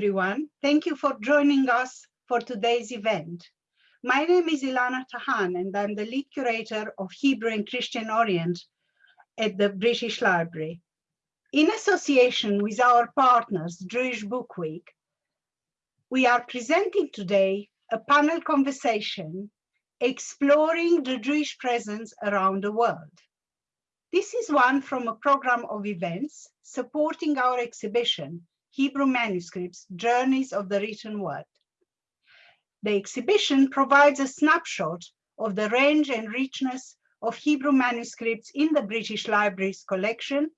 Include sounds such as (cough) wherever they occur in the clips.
everyone. Thank you for joining us for today's event. My name is Ilana Tahan and I'm the lead curator of Hebrew and Christian Orient at the British Library. In association with our partners, Jewish Book Week, we are presenting today a panel conversation exploring the Jewish presence around the world. This is one from a program of events supporting our exhibition, Hebrew Manuscripts, Journeys of the Written Word. The exhibition provides a snapshot of the range and richness of Hebrew manuscripts in the British Library's collection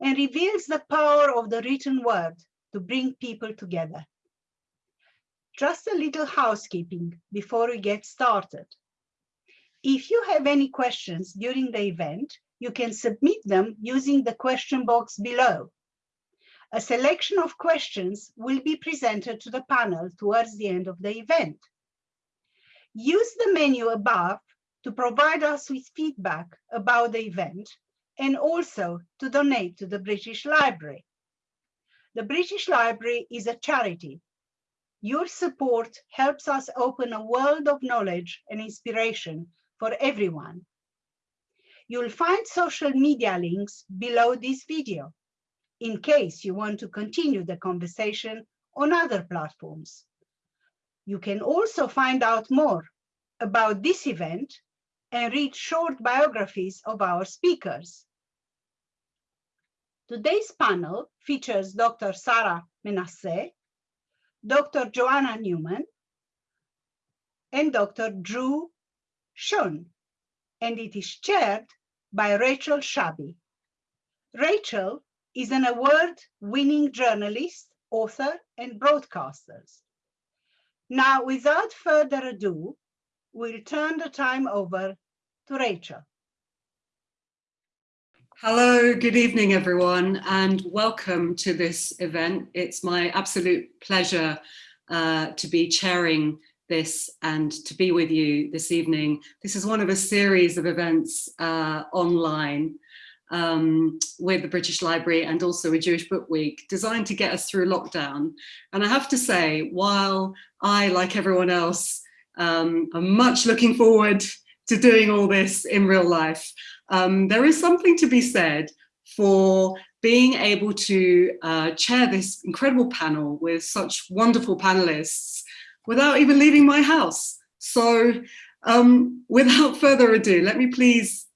and reveals the power of the written word to bring people together. Just a little housekeeping before we get started. If you have any questions during the event, you can submit them using the question box below. A selection of questions will be presented to the panel towards the end of the event. Use the menu above to provide us with feedback about the event and also to donate to the British Library. The British Library is a charity. Your support helps us open a world of knowledge and inspiration for everyone. You'll find social media links below this video in case you want to continue the conversation on other platforms. You can also find out more about this event and read short biographies of our speakers. Today's panel features Dr. Sarah Manasseh, Dr. Joanna Newman, and Dr. Zhou Xun, and it is chaired by Rachel Shabi. Rachel is an award-winning journalist, author, and broadcaster. Now, without further ado, we'll turn the time over to Rachel. Hello, good evening, everyone, and welcome to this event. It's my absolute pleasure uh, to be chairing this and to be with you this evening. This is one of a series of events uh, online um, with the British Library and also a Jewish Book Week designed to get us through lockdown. And I have to say, while I, like everyone else, um, am much looking forward to doing all this in real life, um, there is something to be said for being able to uh, chair this incredible panel with such wonderful panelists without even leaving my house. So um, without (laughs) further ado, let me please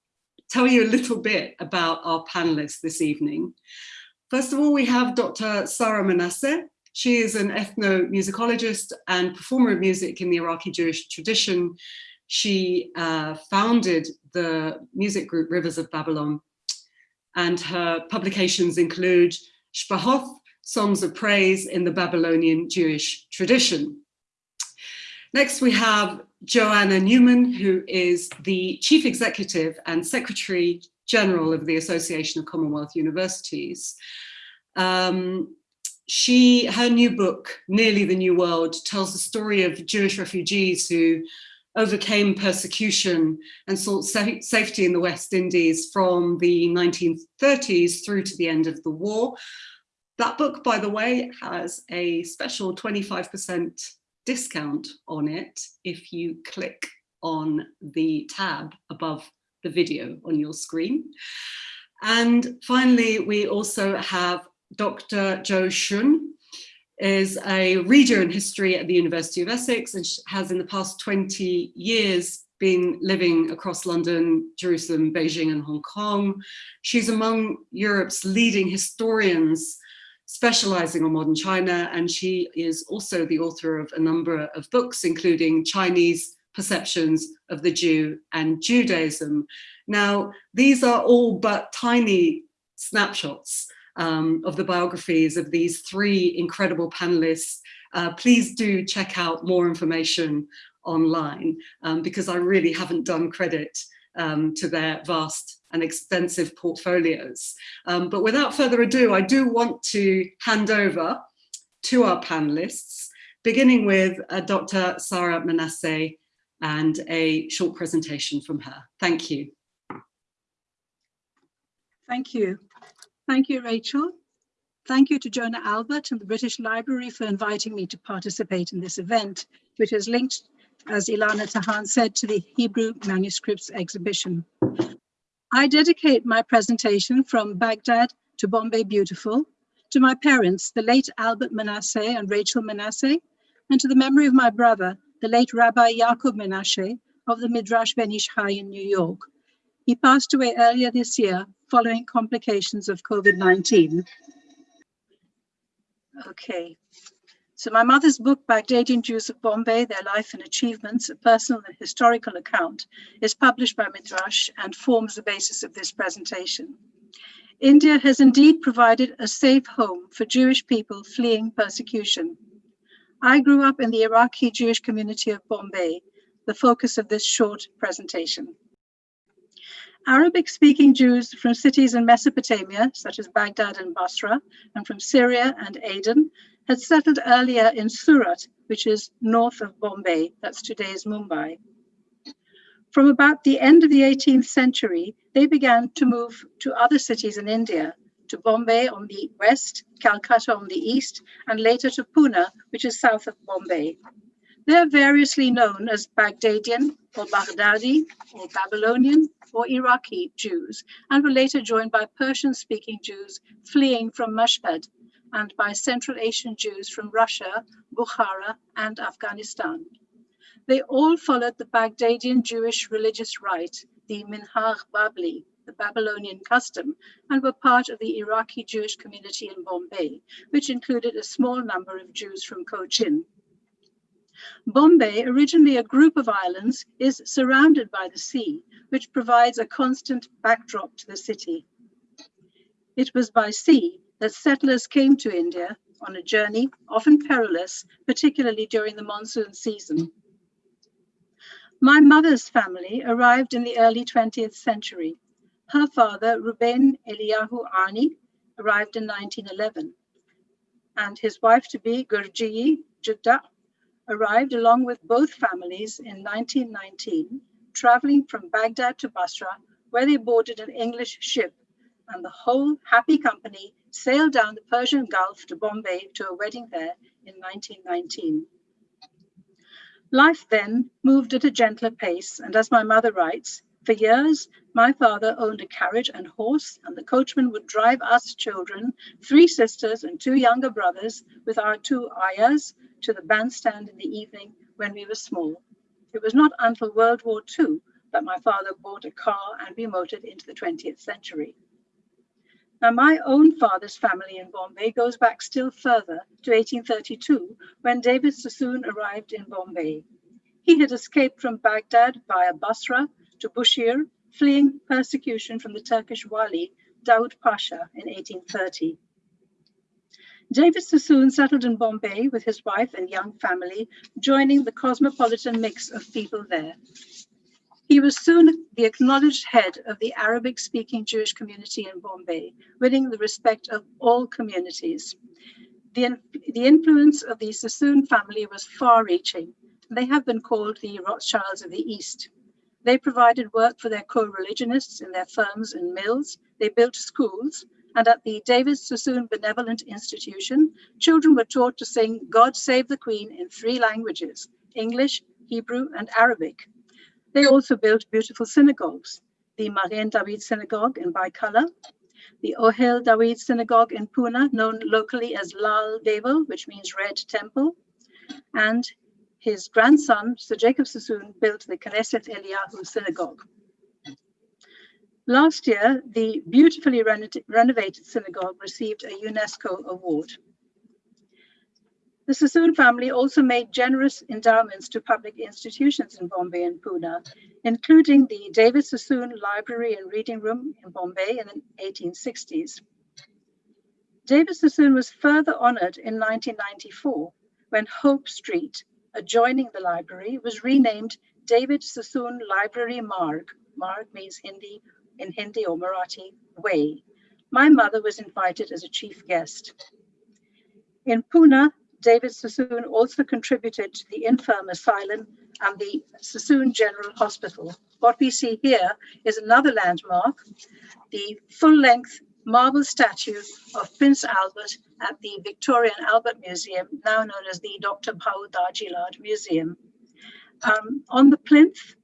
tell you a little bit about our panelists this evening. First of all, we have Dr. Sarah Manasseh. She is an ethnomusicologist and performer of music in the Iraqi Jewish tradition. She uh, founded the music group Rivers of Babylon and her publications include Shbahoth, Songs of Praise in the Babylonian Jewish tradition. Next, we have Joanna Newman, who is the Chief Executive and Secretary General of the Association of Commonwealth Universities. Um, she, her new book, Nearly the New World, tells the story of Jewish refugees who overcame persecution and sought sa safety in the West Indies from the 1930s through to the end of the war. That book, by the way, has a special 25% discount on it if you click on the tab above the video on your screen. And finally, we also have Dr. Zhou Xun, is a reader in history at the University of Essex and has in the past 20 years been living across London, Jerusalem, Beijing and Hong Kong. She's among Europe's leading historians specializing on modern China, and she is also the author of a number of books, including Chinese Perceptions of the Jew and Judaism. Now, these are all but tiny snapshots um, of the biographies of these three incredible panelists. Uh, please do check out more information online um, because I really haven't done credit um, to their vast and extensive portfolios. Um, but without further ado, I do want to hand over to our panelists, beginning with uh, Dr. Sarah Manasseh and a short presentation from her. Thank you. Thank you. Thank you, Rachel. Thank you to Jonah Albert and the British Library for inviting me to participate in this event, which is linked, as Ilana Tahan said, to the Hebrew manuscripts exhibition. I dedicate my presentation from Baghdad to Bombay Beautiful, to my parents, the late Albert Manasseh and Rachel Manasseh, and to the memory of my brother, the late Rabbi Yaakov Menashe of the Midrash Ben Ish Chai in New York. He passed away earlier this year following complications of COVID-19. Okay, so my mother's book, Baghdadian Jews of Bombay, Their Life and Achievements, a personal and historical account, is published by Midrash and forms the basis of this presentation. India has indeed provided a safe home for Jewish people fleeing persecution. I grew up in the Iraqi Jewish community of Bombay, the focus of this short presentation. Arabic-speaking Jews from cities in Mesopotamia, such as Baghdad and Basra, and from Syria and Aden, had settled earlier in Surat, which is north of Bombay, that's today's Mumbai. From about the end of the 18th century, they began to move to other cities in India, to Bombay on the west, Calcutta on the east, and later to Pune, which is south of Bombay. They are variously known as Baghdadian or Baghdadi or Babylonian or Iraqi Jews and were later joined by Persian-speaking Jews fleeing from Mashhad and by Central Asian Jews from Russia, Bukhara and Afghanistan. They all followed the Baghdadian Jewish religious rite, the Minhag Babli, the Babylonian custom, and were part of the Iraqi Jewish community in Bombay, which included a small number of Jews from Cochin. Bombay, originally a group of islands, is surrounded by the sea, which provides a constant backdrop to the city. It was by sea that settlers came to India on a journey, often perilous, particularly during the monsoon season. My mother's family arrived in the early 20th century. Her father, Ruben Eliyahu Ani, arrived in 1911, and his wife-to-be, Gurji Judda, arrived along with both families in 1919, traveling from Baghdad to Basra, where they boarded an English ship, and the whole happy company sailed down the Persian Gulf to Bombay to a wedding there in 1919. Life then moved at a gentler pace, and as my mother writes, for years, my father owned a carriage and horse, and the coachman would drive us children, three sisters and two younger brothers, with our two ayahs, to the bandstand in the evening when we were small. It was not until World War II that my father bought a car and we motored into the 20th century. Now, my own father's family in Bombay goes back still further to 1832 when David Sassoon arrived in Bombay. He had escaped from Baghdad via Basra to Bushire, fleeing persecution from the Turkish Wali Daud Pasha in 1830. David Sassoon settled in Bombay with his wife and young family, joining the cosmopolitan mix of people there. He was soon the acknowledged head of the Arabic-speaking Jewish community in Bombay, winning the respect of all communities. The, the influence of the Sassoon family was far-reaching. They have been called the Rothschilds of the East. They provided work for their co-religionists in their firms and mills. They built schools, and at the David Sassoon Benevolent Institution, children were taught to sing God Save the Queen in three languages, English, Hebrew, and Arabic. They also built beautiful synagogues, the Magen David Synagogue in Byculla, the Ohel David Synagogue in Pune, known locally as Lal Deval, which means Red Temple, and his grandson, Sir Jacob Sassoon, built the Knesset Eliyahu Synagogue. Last year, the beautifully reno renovated synagogue received a UNESCO award. The Sassoon family also made generous endowments to public institutions in Bombay and Pune, including the David Sassoon Library and Reading Room in Bombay in the 1860s. David Sassoon was further honored in 1994 when Hope Street, adjoining the library, was renamed David Sassoon Library Marg. Marg means Hindi in Hindi or Marathi way. My mother was invited as a chief guest. In Pune, David Sassoon also contributed to the infirm asylum and the Sassoon General Hospital. What we see here is another landmark, the full-length marble statue of Prince Albert at the Victorian Albert Museum, now known as the Dr. Bhau Daji Lad Museum. Um, on the plinth,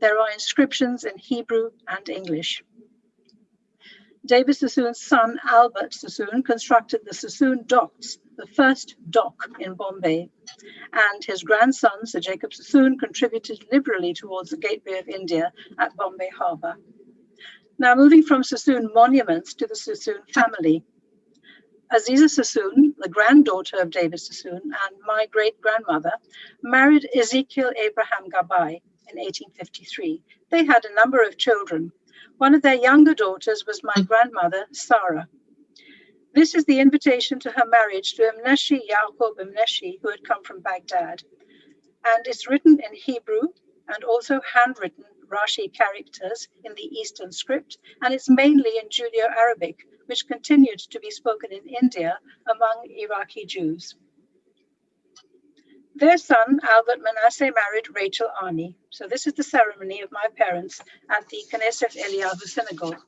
there are inscriptions in Hebrew and English. David Sassoon's son, Albert Sassoon, constructed the Sassoon Docks, the first dock in Bombay. And his grandson, Sir Jacob Sassoon, contributed liberally towards the Gateway of India at Bombay Harbour. Now moving from Sassoon monuments to the Sassoon family. Aziza Sassoon, the granddaughter of David Sassoon and my great-grandmother, married Ezekiel Abraham Gabai in 1853. They had a number of children. One of their younger daughters was my grandmother, Sarah. This is the invitation to her marriage to Imneshi Yaqub Imneshi, who had come from Baghdad. And it's written in Hebrew and also handwritten Rashi characters in the Eastern script, and it's mainly in Judeo-Arabic, which continued to be spoken in India among Iraqi Jews. Their son, Albert Manasseh, married Rachel Arni. So this is the ceremony of my parents at the Knesset Eliyahu Synagogue.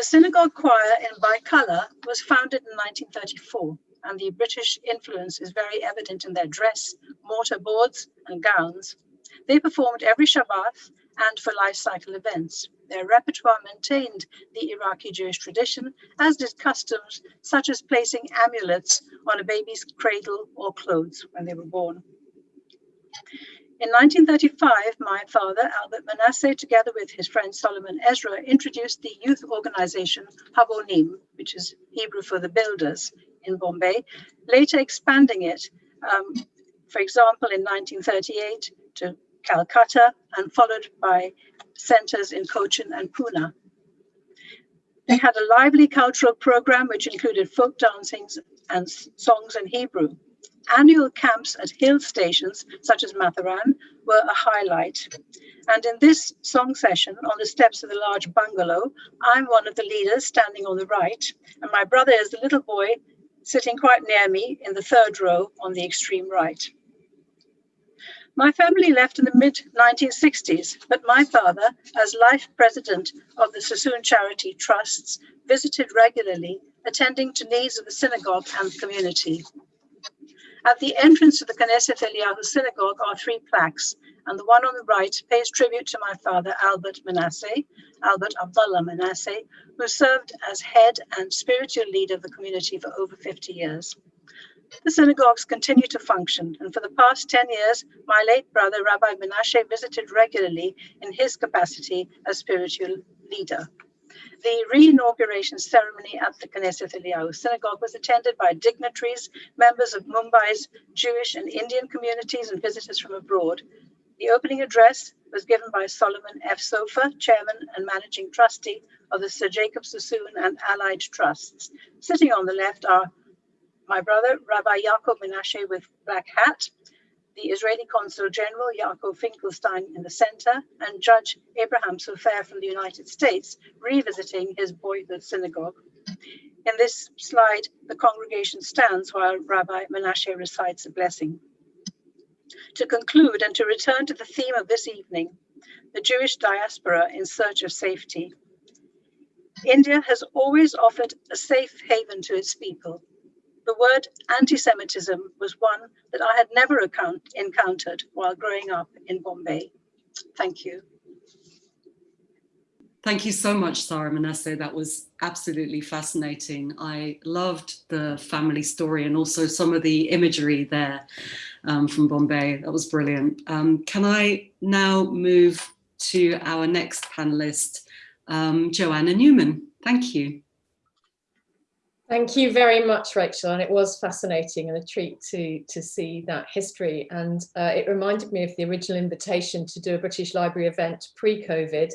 The synagogue choir in Byculla was founded in 1934, and the British influence is very evident in their dress, mortar boards, and gowns. They performed every Shabbat and for life cycle events. Their repertoire maintained the Iraqi Jewish tradition, as did customs such as placing amulets on a baby's cradle or clothes when they were born. In 1935, my father, Albert Manasseh, together with his friend Solomon Ezra, introduced the youth organization Habonim, which is Hebrew for the builders in Bombay, later expanding it, um, for example, in 1938 to Calcutta and followed by centers in Cochin and Pune. They had a lively cultural program which included folk dancings and songs in Hebrew. Annual camps at hill stations such as Matheran were a highlight. And in this song session on the steps of the large bungalow, I'm one of the leaders standing on the right, and my brother is the little boy sitting quite near me in the third row on the extreme right. My family left in the mid 1960s, but my father, as life president of the Sassoon Charity Trusts, visited regularly, attending to needs of the synagogue and community. At the entrance to the Knesset Eliyahu synagogue are three plaques, and the one on the right pays tribute to my father, Albert Manasseh, Albert Abdullah Manasseh, who served as head and spiritual leader of the community for over 50 years. The synagogues continue to function, and for the past 10 years, my late brother, Rabbi Menashe, visited regularly in his capacity as spiritual leader. The re-inauguration ceremony at the Knesset Eliyahu Synagogue was attended by dignitaries, members of Mumbai's Jewish and Indian communities, and visitors from abroad. The opening address was given by Solomon F. Sofer, chairman and managing trustee of the Sir Jacob Sassoon and allied trusts. Sitting on the left are my brother, Rabbi Yaakov Menashe with black hat, the Israeli Consul General Yaakov Finkelstein in the center, and Judge Abraham Sofer from the United States revisiting his boyhood synagogue. In this slide, the congregation stands while Rabbi Menashe recites a blessing. To conclude and to return to the theme of this evening, the Jewish diaspora in search of safety. India has always offered a safe haven to its people, the word anti-Semitism was one that I had never account, encountered while growing up in Bombay. Thank you. Thank you so much, Sarah Manasseh. That was absolutely fascinating. I loved the family story and also some of the imagery there um, from Bombay. That was brilliant. Um, can I now move to our next panelist, um, Joanna Newman? Thank you. Thank you very much, Rachel, and it was fascinating and a treat to, to see that history. And uh, it reminded me of the original invitation to do a British Library event pre-COVID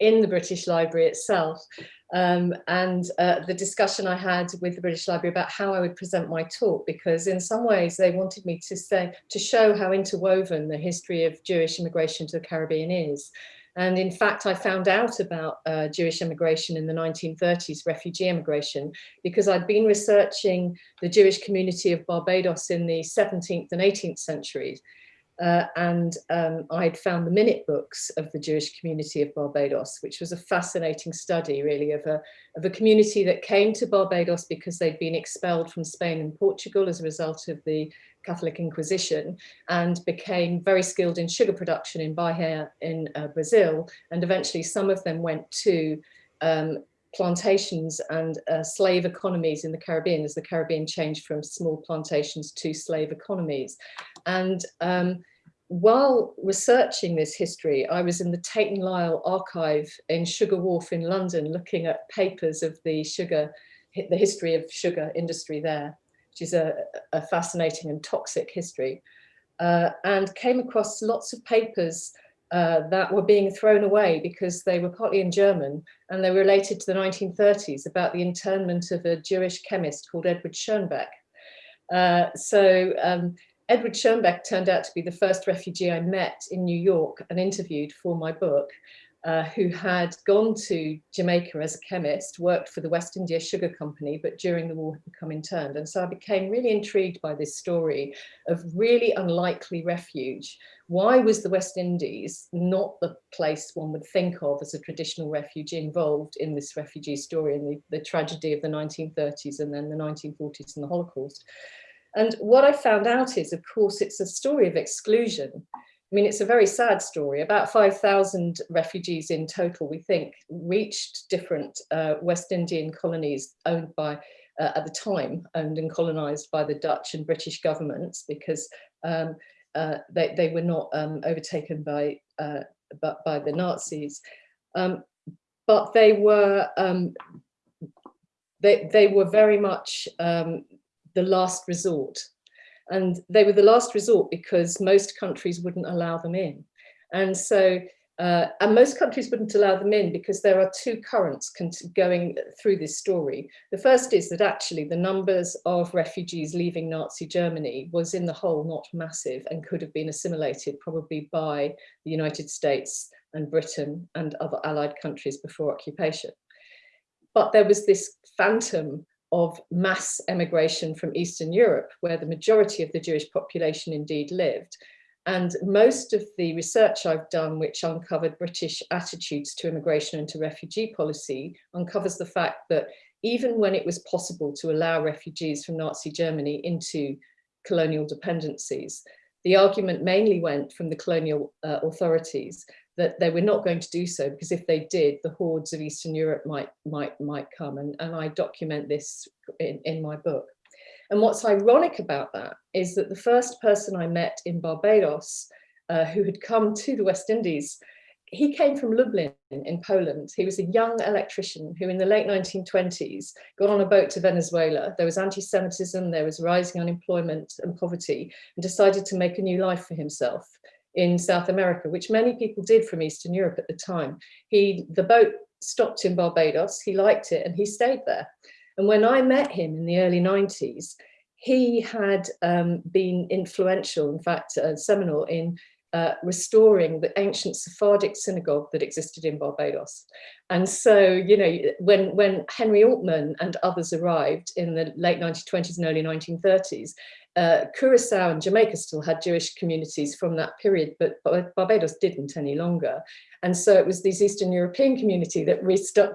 in the British Library itself. Um, and uh, the discussion I had with the British Library about how I would present my talk, because in some ways they wanted me to say, to show how interwoven the history of Jewish immigration to the Caribbean is. And in fact, I found out about uh, Jewish immigration in the 1930s, refugee immigration, because I'd been researching the Jewish community of Barbados in the 17th and 18th centuries. uh, and um, I'd found the minute books of the Jewish community of Barbados, which was a fascinating study really of a, of a community that came to Barbados because they'd been expelled from Spain and Portugal as a result of the Catholic Inquisition and became very skilled in sugar production in Bahia in uh, Brazil. And eventually some of them went to um, plantations and uh, slave economies in the Caribbean as the Caribbean changed from small plantations to slave economies. And um, while researching this history, I was in the Tate and Lyle archive in Sugar Wharf in London, looking at papers of the sugar, the history of sugar industry there, which is a, a fascinating and toxic history, uh, and came across lots of papers uh, that were being thrown away because they were partly in German and they were related to the 1930s about the internment of a Jewish chemist called Edward Schoenbeck. Uh, so um, Edward Schoenbeck turned out to be the first refugee I met in New York and interviewed for my book, uh, who had gone to Jamaica as a chemist, worked for the West India Sugar Company, but during the war had become interned. And so I became really intrigued by this story of really unlikely refuge. Why was the West Indies not the place one would think of as a traditional refugee involved in this refugee story and the, the tragedy of the 1930s and then the 1940s and the Holocaust? And what I found out is, of course, it's a story of exclusion. I mean, it's a very sad story. About 5,000 refugees in total, we think, reached different uh, West Indian colonies owned by, uh, at the time, owned and colonized by the Dutch and British governments because um, uh, they, they were not um, overtaken by, uh, by the Nazis. Um, but they were, um, they, they were very much um, the last resort. And they were the last resort because most countries wouldn't allow them in. And so, uh, and most countries wouldn't allow them in because there are two currents going through this story. The first is that actually the numbers of refugees leaving Nazi Germany was in the whole not massive and could have been assimilated probably by the United States and Britain and other allied countries before occupation. But there was this phantom of mass emigration from Eastern Europe, where the majority of the Jewish population indeed lived. And most of the research I've done, which uncovered British attitudes to immigration and to refugee policy, uncovers the fact that even when it was possible to allow refugees from Nazi Germany into colonial dependencies, the argument mainly went from the colonial uh, authorities that they were not going to do so because if they did, the hordes of Eastern Europe might might might come. And, and I document this in, in my book. And what's ironic about that is that the first person I met in Barbados uh, who had come to the West Indies, he came from Lublin in Poland. He was a young electrician who in the late 1920s got on a boat to Venezuela. There was anti-Semitism, there was rising unemployment and poverty and decided to make a new life for himself in South America, which many people did from Eastern Europe at the time. He, the boat stopped in Barbados, he liked it and he stayed there. And when I met him in the early 90s, he had um, been influential, in fact, uh, seminal in uh, restoring the ancient Sephardic synagogue that existed in Barbados. And so, you know, when, when Henry Altman and others arrived in the late 1920s and early 1930s, uh, Curacao and Jamaica still had Jewish communities from that period, but Barbados didn't any longer. And so it was this Eastern European community that,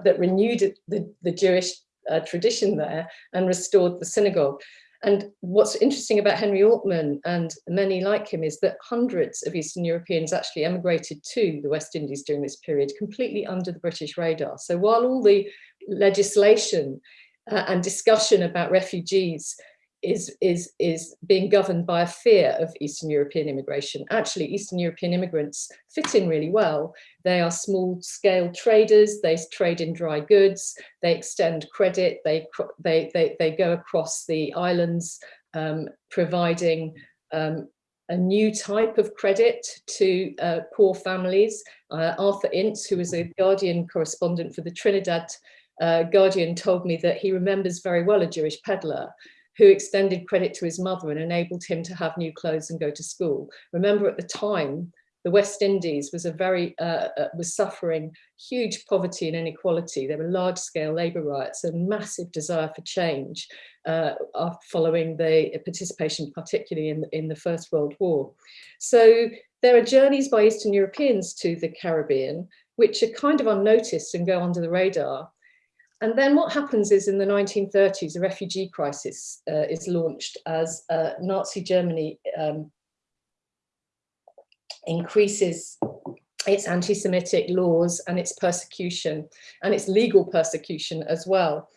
that renewed the, the Jewish uh, tradition there and restored the synagogue. And what's interesting about Henry Altman and many like him is that hundreds of Eastern Europeans actually emigrated to the West Indies during this period, completely under the British radar. So while all the legislation uh, and discussion about refugees is, is, is being governed by a fear of Eastern European immigration. Actually, Eastern European immigrants fit in really well. They are small scale traders, they trade in dry goods, they extend credit, they, they, they, they go across the islands, um, providing um, a new type of credit to uh, poor families. Uh, Arthur Ince, who was a Guardian correspondent for the Trinidad uh, Guardian told me that he remembers very well a Jewish peddler who extended credit to his mother and enabled him to have new clothes and go to school. Remember at the time, the West Indies was a very uh, uh, was suffering huge poverty and inequality. There were large scale labour riots and massive desire for change uh, following the participation, particularly in, in the First World War. So there are journeys by Eastern Europeans to the Caribbean, which are kind of unnoticed and go under the radar. And then what happens is in the 1930s, a refugee crisis uh, is launched as uh, Nazi Germany um, increases its anti-Semitic laws and its persecution and its legal persecution as well.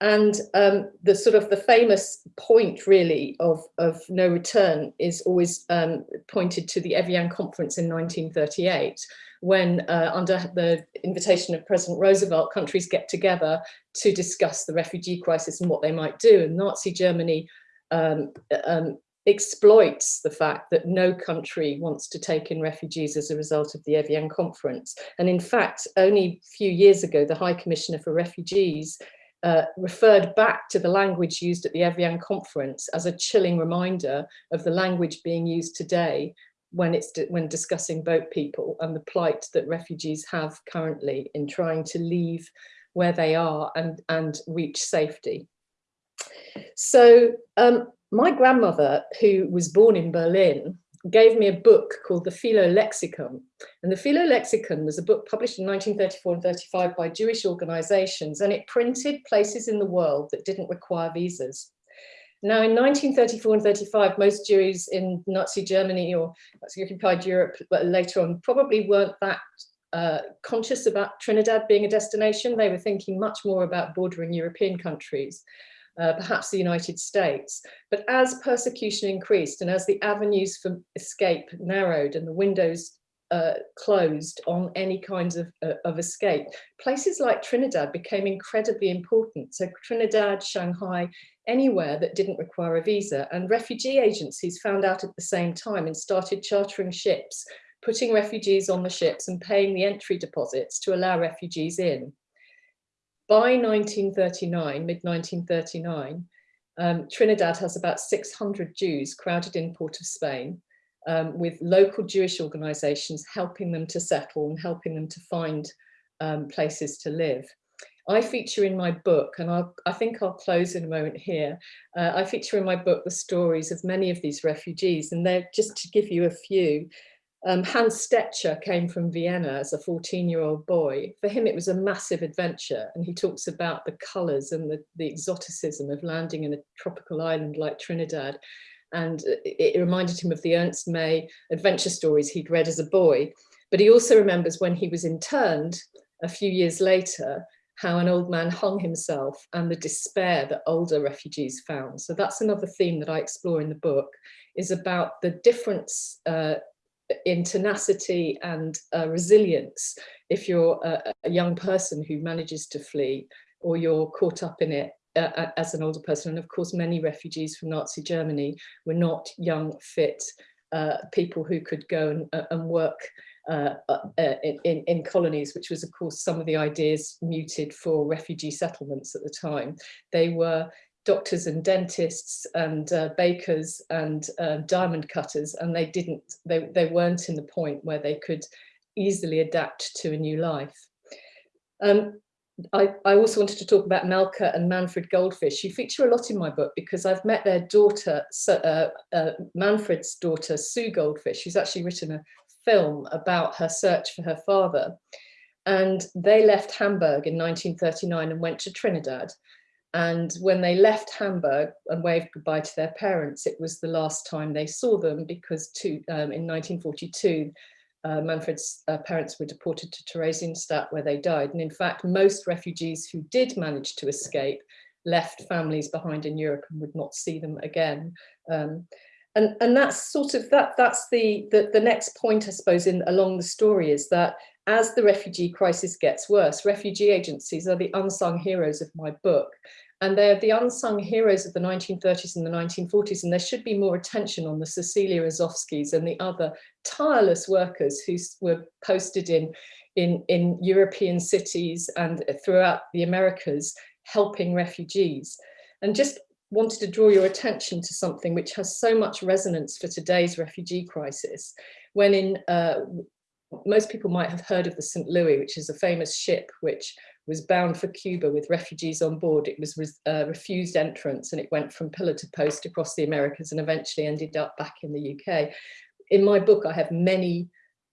And um, the sort of the famous point really of, of no return is always um, pointed to the Evian conference in 1938, when uh, under the invitation of President Roosevelt, countries get together to discuss the refugee crisis and what they might do. And Nazi Germany um, um exploits the fact that no country wants to take in refugees as a result of the Evian conference. And in fact, only a few years ago, the High Commissioner for Refugees uh, referred back to the language used at the Evian conference as a chilling reminder of the language being used today when it's when discussing boat people and the plight that refugees have currently in trying to leave where they are and and reach safety. So um, my grandmother, who was born in Berlin, gave me a book called the Philo-Lexikon. And the Philo-Lexikon was a book published in 1934 and 35 by Jewish organizations, and it printed places in the world that didn't require visas. Now, in 1934 and 35, most Jews in Nazi Germany or Nazi occupied Europe but later on probably weren't that uh, conscious about Trinidad being a destination. They were thinking much more about bordering European countries uh, perhaps the United States. But as persecution increased and as the avenues for escape narrowed and the windows uh, closed on any kinds of, uh, of escape, places like Trinidad became incredibly important. So Trinidad, Shanghai, anywhere that didn't require a visa. And refugee agencies found out at the same time and started chartering ships, putting refugees on the ships and paying the entry deposits to allow refugees in by 1939, mid-1939, um, Trinidad has about 600 Jews crowded in Port of Spain, um, with local Jewish organizations helping them to settle and helping them to find um, places to live. I feature in my book, and I'll, i think I'll close in a moment here, uh, I feature in my book the stories of many of these refugees, and they're just to give you a few. Um, Hans Stecher came from Vienna as a 14 year old boy. For him, it was a massive adventure. And he talks about the colors and the, the exoticism of landing in a tropical island like Trinidad. And it reminded him of the Ernst May adventure stories he'd read as a boy. But he also remembers when he was interned a few years later, how an old man hung himself and the despair that older refugees found. So that's another theme that I explore in the book is about the difference uh, in tenacity and uh, resilience if you're a, a, young person who manages to flee or you're caught up in it uh, as an older person. And of course, many refugees from Nazi Germany were not young, fit uh, people who could go and, uh, and work uh, uh, in, in, colonies, which was, of course, some of the ideas muted for refugee settlements at the time. They were doctors and dentists and uh, bakers and uh, diamond cutters and they didn't they, they weren't in the point where they could easily adapt to a new life um, I, I, also wanted to talk about Malka and Manfred Goldfish. You feature a lot in my book because I've met their daughter, uh, uh, Manfred's daughter, Sue Goldfish, who's actually written a film about her search for her father. And they left Hamburg in 1939 and went to Trinidad. And when they left Hamburg and waved goodbye to their parents, it was the last time they saw them because um, in 1942, uh, Manfred's uh, parents were deported to Theresienstadt where they died. And in fact, most refugees who did manage to escape left families behind in Europe and would not see them again. Um, and, and that's sort of that that's the, the the next point I suppose in along the story is that as the refugee crisis gets worse, refugee agencies are the unsung heroes of my book. And they're the unsung heroes of the 1930s and the 1940s, and there should be more attention on the Cecilia Razovskys and the other tireless workers who were posted in, in, in European cities and throughout the Americas, helping refugees. And just wanted to draw your attention to something which has so much resonance for today's refugee crisis, when in, uh, most people might have heard of the St. Louis, which is a famous ship which was bound for Cuba with refugees on board. It was uh, refused entrance and it went from pillar to post across the Americas and eventually ended up back in the UK. In my book, I have many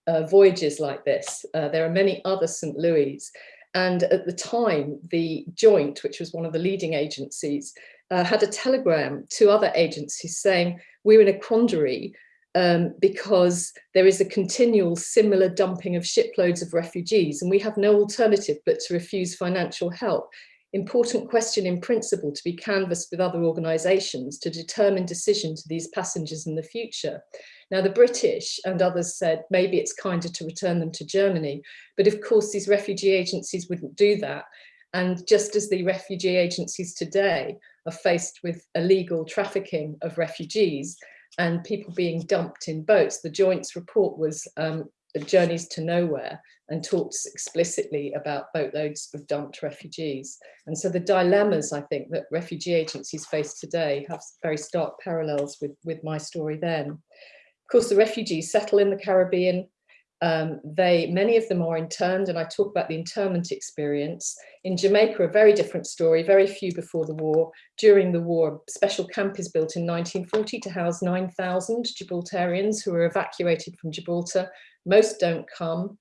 uh, voyages like this. Uh, there are many other St. Louis. And at the time, the Joint, which was one of the leading agencies, uh, had a telegram to other agencies saying, we're in a quandary um, because there is a continual similar dumping of shiploads of refugees and we have no alternative but to refuse financial help. Important question in principle to be canvassed with other organisations to determine decision to these passengers in the future. Now the British and others said maybe it's kinder to return them to Germany, but of course these refugee agencies wouldn't do that. And just as the refugee agencies today are faced with illegal trafficking of refugees and people being dumped in boats, the Joint's report was um, Journeys to Nowhere and talks explicitly about boatloads of dumped refugees. And so the dilemmas, I think, that refugee agencies face today have very stark parallels with, with my story then Of course, the refugees settle in the Caribbean. Um, they, many of them are interned, and I talk about the internment experience. In Jamaica, a very different story, very few before the war. During the war, a special camp is built in 1940 to house 9,000 Gibraltarians who are evacuated from Gibraltar. Most don't come.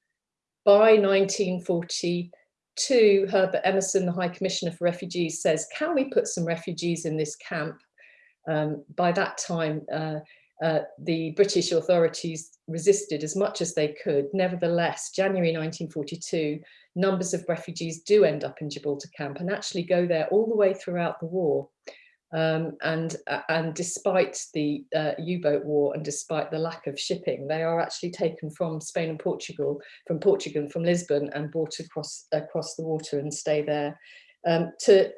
By 1942, Herbert Emerson, the High Commissioner for Refugees, says, can we put some refugees in this camp? Um, by that time, uh, uh, the British authorities resisted as much as they could. Nevertheless, January 1942, numbers of refugees do end up in Gibraltar camp and actually go there all the way throughout the war. Um, and, uh, and despite the uh, U-boat war and despite the lack of shipping, they are actually taken from Spain and Portugal, from Portugal, from Lisbon and brought across, across the water and stay there um, to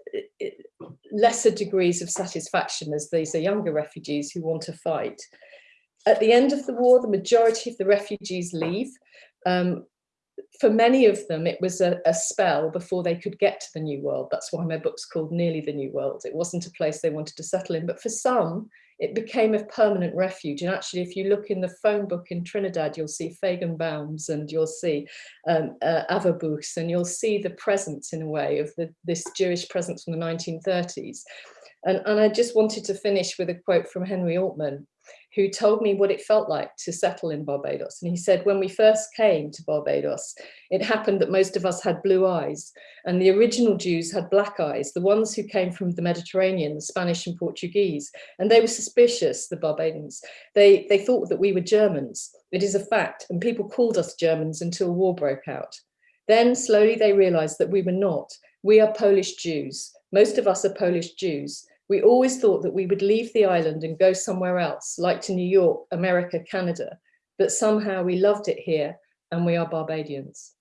lesser degrees of satisfaction as these are younger refugees who want to fight. At the end of the war, the majority of the refugees leave. Um, for many of them, it was a, a, spell before they could get to the New World. That's why my book's called Nearly the New World. It wasn't a place they wanted to settle in, but for some, it became a permanent refuge. And actually, if you look in the phone book in Trinidad, you'll see Feigenbaums and you'll see um, uh, Averbooks and you'll see the presence in a way of the, this Jewish presence from the 1930s. And, and I just wanted to finish with a quote from Henry Altman, who told me what it felt like to settle in Barbados. And he said, when we first came to Barbados, it happened that most of us had blue eyes and the original Jews had black eyes, the ones who came from the Mediterranean, the Spanish and Portuguese, and they were suspicious, the Barbadians. They, they thought that we were Germans. It is a fact, and people called us Germans until war broke out. Then slowly they realized that we were not. We are Polish Jews. Most of us are Polish Jews. We always thought that we would leave the island and go somewhere else, like to New York, America, Canada, but somehow we loved it here and we are Barbadians.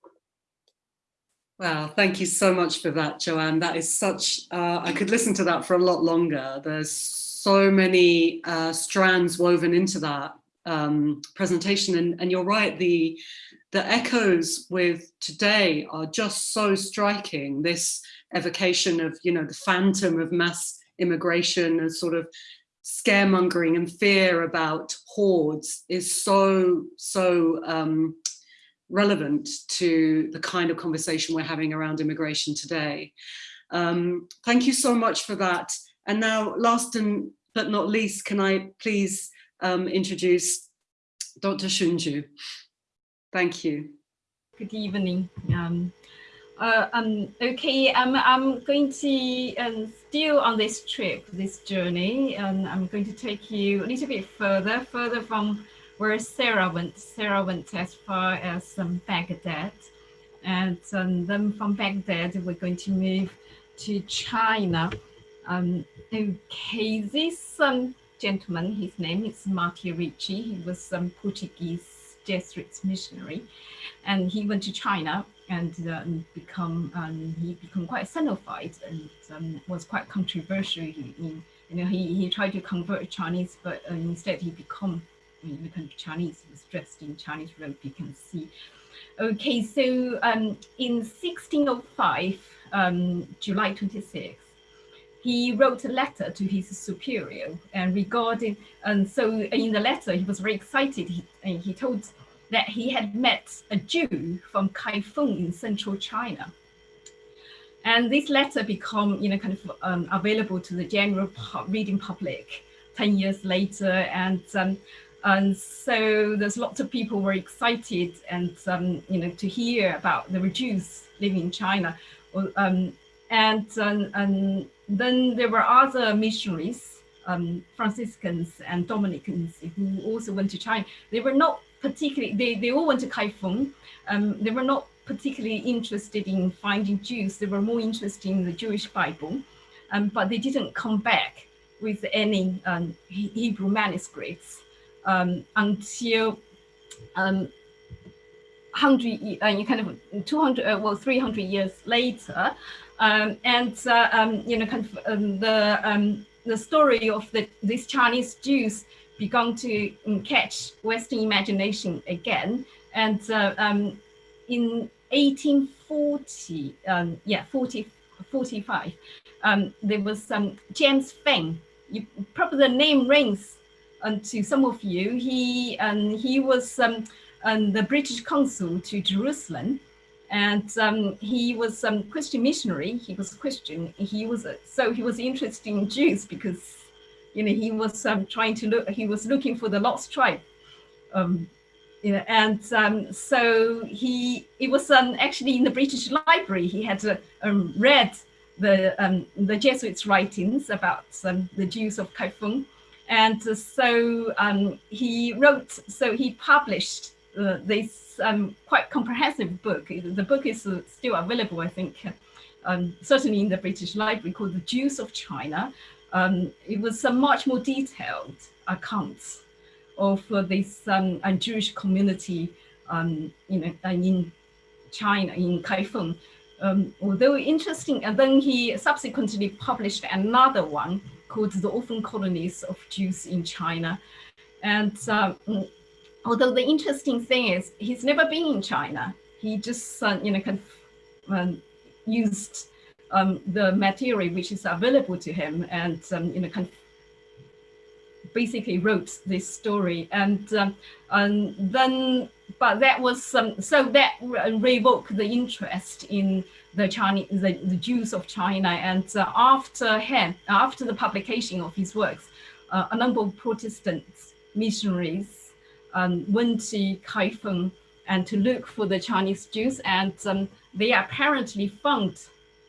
Wow, thank you so much for that, Joanne. That is such, uh, I could listen to that for a lot longer. There's so many uh, strands woven into that um, presentation. And, and you're right, the, the echoes with today are just so striking. This evocation of, you know, the phantom of mass immigration and sort of scaremongering and fear about hordes is so, so um, relevant to the kind of conversation we're having around immigration today. Um, thank you so much for that. And now, last and but not least, can I please um, introduce Dr. Xun Zhou. Thank you. Good evening. Um, uh, um, okay, I'm, I'm going to um, still on this trip, this journey, and I'm going to take you a little bit further, further from where Sarah went. Sarah went as far as um, Baghdad, and um, then from Baghdad, we're going to move to China. Um, okay, this um, gentleman, his name is Matteo Ricci. He was some Portuguese Jesuit missionary, and he went to China and um, become um, he become quite Sinophile and um, was quite controversial. He, he, you know, he, he tried to convert Chinese, but uh, instead he become he became Chinese. He was dressed in Chinese robe. You can see. Okay, so um, in 1605, um, July 26th, he wrote a letter to his superior and regarding, and so in the letter, he was very excited. He, and he told that he had met a Jew from Kaifeng in central China. And this letter become, you know, kind of um, available to the general reading public 10 years later. And, um, and so there's lots of people were excited and, um, you know, to hear about the Jews living in China. Um, and, um, and then there were other missionaries, um, Franciscans and Dominicans who also went to China. They were not particularly, they, they all went to Kaifeng. Um, they were not particularly interested in finding Jews. They were more interested in the Jewish Bible, um, but they didn't come back with any um, Hebrew manuscripts um, until um, hundred, uh, kind of 200, uh, well, 300 years later. Um, and, uh, um, you know, kind of um, the, um, the story of the, these Chinese Jews began to um, catch Western imagination again. And uh, um, in 1840, yeah, 40, 45, there was James Finn. You, probably the name rings to some of you. He, he was the British consul to Jerusalem and um, he was um, Christian missionary. He was Christian. He was a, so he was interested in Jews because you know he was um, trying to look. He was looking for the lost tribe. Um, you know, and um, so he it was um, actually in the British Library. He had uh, read the the Jesuits' writings about the Jews of Kaifeng, and uh, so he wrote. So he published uh, this um, quite comprehensive book. The book is uh, still available, I think, um, certainly in the British Library called The Jews of China. Um, it was a much more detailed accounts of uh, this um, Jewish community um, you know, in China, in Kaifeng. Um, although interesting, and then he subsequently published another one called The Orphan Colonies of Jews in China. And although the interesting thing is he's never been in China. He just, uh, you know, kind of um, used um, the material which is available to him and, um, you know, kind of basically wrote this story. And, um, and then, but that was, um, so that revoked the interest in the Chinese, the, the Jews of China. And uh, after him, after the publication of his works, uh, a number of Protestant missionaries um, went to Kaifeng and to look for the Chinese Jews, and um, they apparently found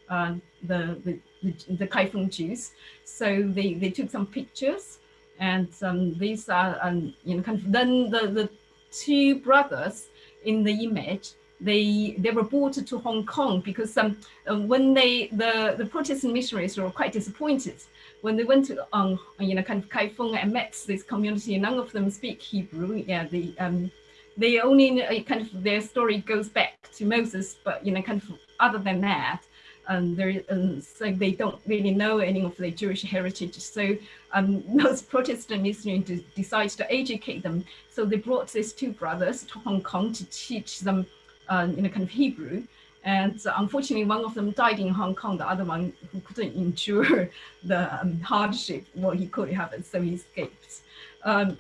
uh, the, the, the, the Kaifeng Jews. So they, they took some pictures, and um, these are, um, you know, kind of, then the, the two brothers in the image, they they were brought to Hong Kong because um, uh, when they the the Protestant missionaries were quite disappointed when they went to um, you know kind of Kaifeng and met this community, none of them speak Hebrew. Yeah, the um, they only uh, kind of their story goes back to Moses, but you know kind of other than that, um, there um, so they don't really know any of the Jewish heritage. So um, (laughs) those Protestant missionaries decided to educate them. So they brought these two brothers to Hong Kong to teach them, uh, you know, kind of Hebrew. And unfortunately, one of them died in Hong Kong. The other one who couldn't (laughs) endure the um, hardship, well, he could have so he escaped. Um,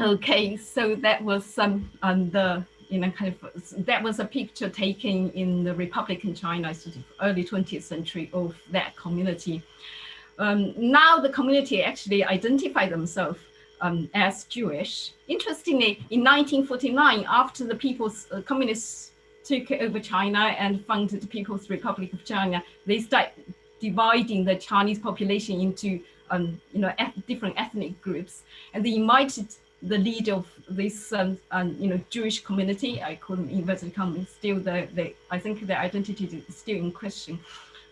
okay, so that was um, um, the you know kind of that was a picture taken in the Republican China, sort of early 20th century of that community. Um, now the community actually identify themselves um, as Jewish. Interestingly, in 1949, after the People's uh, Communist took over China and founded the People's Republic of China, they start dividing the Chinese population into um, you know different ethnic groups, and they invited the leader of this um, um, you know Jewish community. I call them inverted commas. Still, the, the I think their identity is still in question,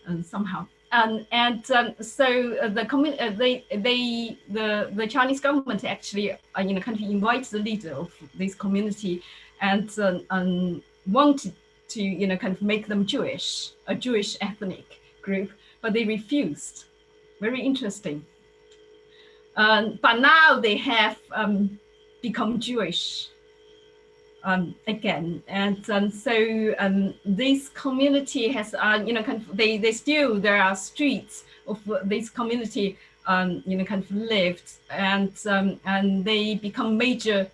um, somehow. Um, and um, so uh, the uh, they they the the Chinese government actually uh, you know kind of invites the leader of this community and um, wanted to, you know, kind of make them Jewish, a Jewish ethnic group, but they refused. Very interesting. Um, but now they have um, become Jewish um, again. And um, so um, this community has, uh, you know, kind of, they, they still, there are streets of this community, um, you know, kind of lived, and um, and they become major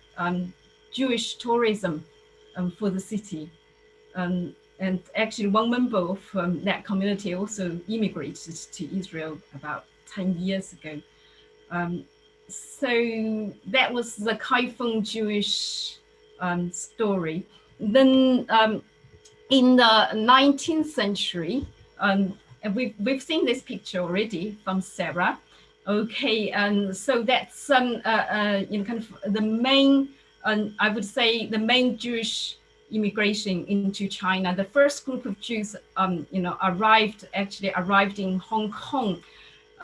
Jewish tourism um, for the city. Um, and actually, one member of um, that community also immigrated to Israel about 10 years ago. Um, so that was the Kaifeng Jewish um, story. Then um, in the 19th century, and we've, we've seen this picture already from Sarah. Okay, and so that's um, uh, uh, you know, kind of the main, um, I would say the main Jewish immigration into China. The first group of Jews, um, you know, arrived, actually arrived in Hong Kong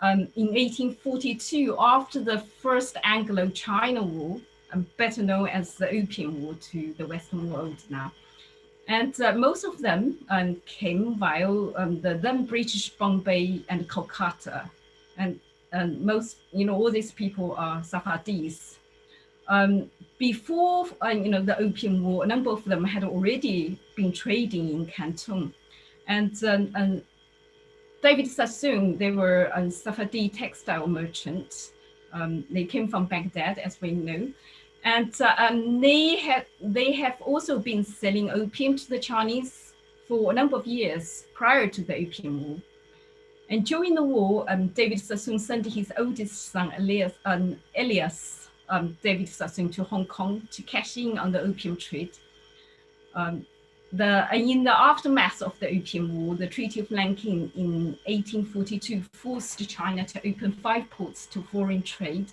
um, in 1842 after the first Anglo-China War, um, better known as the Opium War to the Western world now. And uh, most of them um, came via um, the then British Bombay and Kolkata. And, and most, you know, all these people are Sephardis. Um, before, uh, you know, the Opium War, a number of them had already been trading in Canton. And, um, and David Sassoon, they were a Sephardi textile merchants. Um, they came from Baghdad, as we know. And uh, um, they, have, they have also been selling opium to the Chinese for a number of years prior to the Opium War. And during the war, um, David Sassoon sent his oldest son, Elias, um, Elias um, David Sassoon, to Hong Kong to cash in on the opium trade. Um, the, in the aftermath of the Opium War, the Treaty of Nanking in 1842 forced China to open five ports to foreign trade.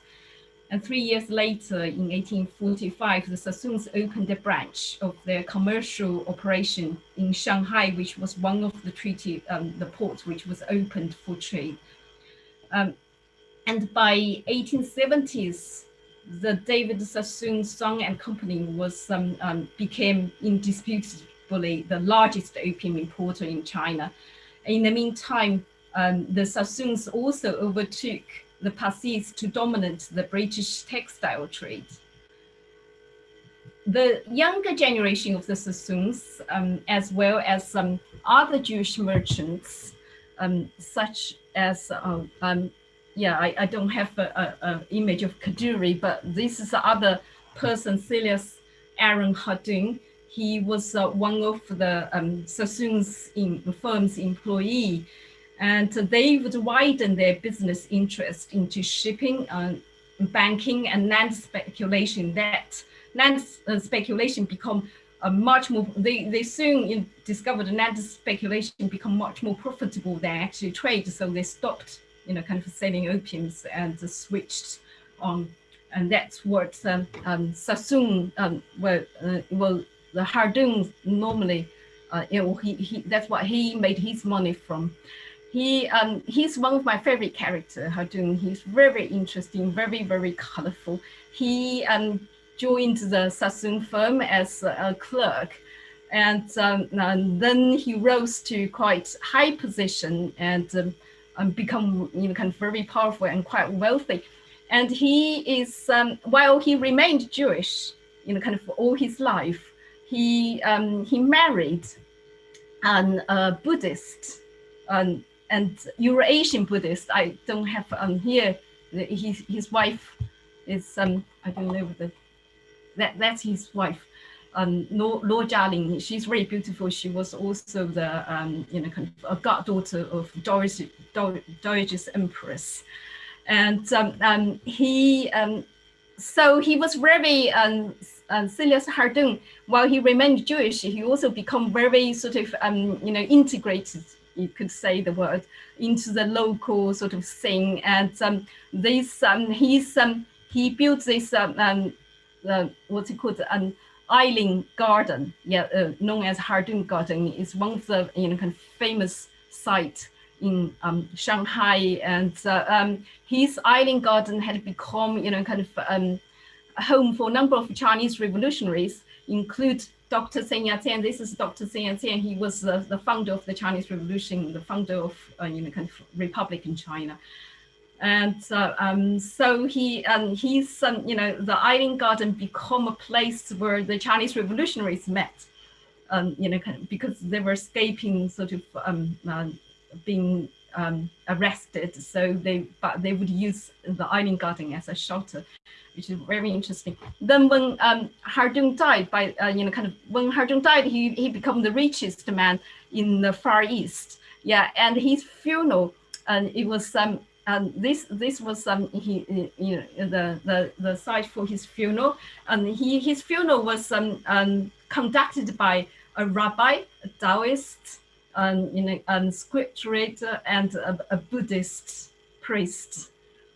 And three years later, in 1845, the Sassoons opened a branch of their commercial operation in Shanghai, which was one of the treaty, um, the ports which was opened for trade. Um, and by 1870s, the David Sassoon Song and Company was um, um, became indisputably the largest opium importer in China. In the meantime, um, the Sassoons also overtook the Parsis to dominate the British textile trade. The younger generation of the Sassoons, um, as well as some other Jewish merchants, um, such as, uh, um, yeah, I, I, don't have an image of Kadoorie, but this is the other person, Silas Aaron Hardoon, he was uh, one of the um, Sassoon's in, firm's employee. And they would widen their business interest into shipping, uh, banking and land speculation. That land uh, speculation become a much more, they, they soon discovered land speculation become much more profitable than actually trade. So they stopped, you know, kind of selling opiums and switched on. And that's what um, um, Sassoon um, well, uh, well, the Hardoon normally, uh, you know, he, he, that's what he made his money from. He, um, he's one of my favorite characters, Hardoon. He's very interesting, very, very colorful. He um, joined the Sassoon firm as a clerk and, um, and, then he rose to quite high position and um, um, become you know kind of very powerful and quite wealthy and he is um, while he remained Jewish you know kind of all his life he um, he married an uh, Buddhist um, and Eurasian Buddhist. I don't have um, here. His his wife is um I don't know the that that's his wife. Um, Lo, Lo Jialing, she's very beautiful. She was also the um, you know kind of a goddaughter of Doris Dowager Empress, and um, um, he um, so he was very um, uh, Silas Hardoon, while he remained Jewish, he also become very sort of, um, you know, integrated, you could say the word, into the local sort of thing. And um, this, um, he's, um, he built this, um, um, uh, what's it called, an island garden, yeah, uh, known as Hardoon Garden. is one of the, you know, kind of famous site in um, Shanghai. And uh, um, his island garden had become, you know, kind of um, home for a number of Chinese revolutionaries, include Dr. Sun Yat-sen. This is Dr. Sun Yat-sen. He was uh, the founder of the Chinese Revolution, the founder of uh, you know kind of republic in China. And uh, um, so he um, he's um, you know the Island Garden become a place where the Chinese revolutionaries met. Um, you know, because they were escaping sort of um, uh, being um, arrested. So they, but they would use the island garden as a shelter, which is very interesting. Then when um, Hardoon died, by uh, you know, kind of when Hardoon died, he he became the richest man in the Far East. Yeah, and his funeral, and it was um, and this this was um he you know the the the site for his funeral, and he his funeral was um, um conducted by a rabbi, a Taoist, um, you know, a scripturator, and a, a Buddhist priest.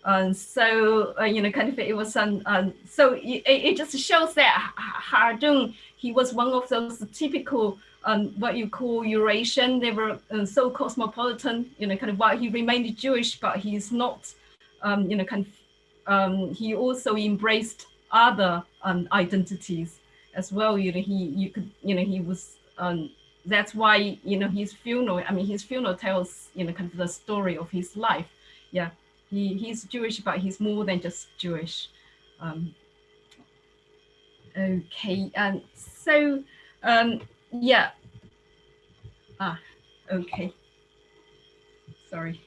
Um, so uh, you know, kind of it was um, um so it, it just shows that Hardoon he was one of those typical um, what you call Eurasian. They were uh, so cosmopolitan, you know, kind of while he remained Jewish, but he's not, um, you know, kind of. Um, he also embraced other um, identities as well. You know, he you could you know he was. Um, that's why you know his funeral. I mean, his funeral tells you know kind of the story of his life. Yeah, he he's Jewish, but he's more than just Jewish. Um, okay, and so yeah. Ah, okay. Sorry.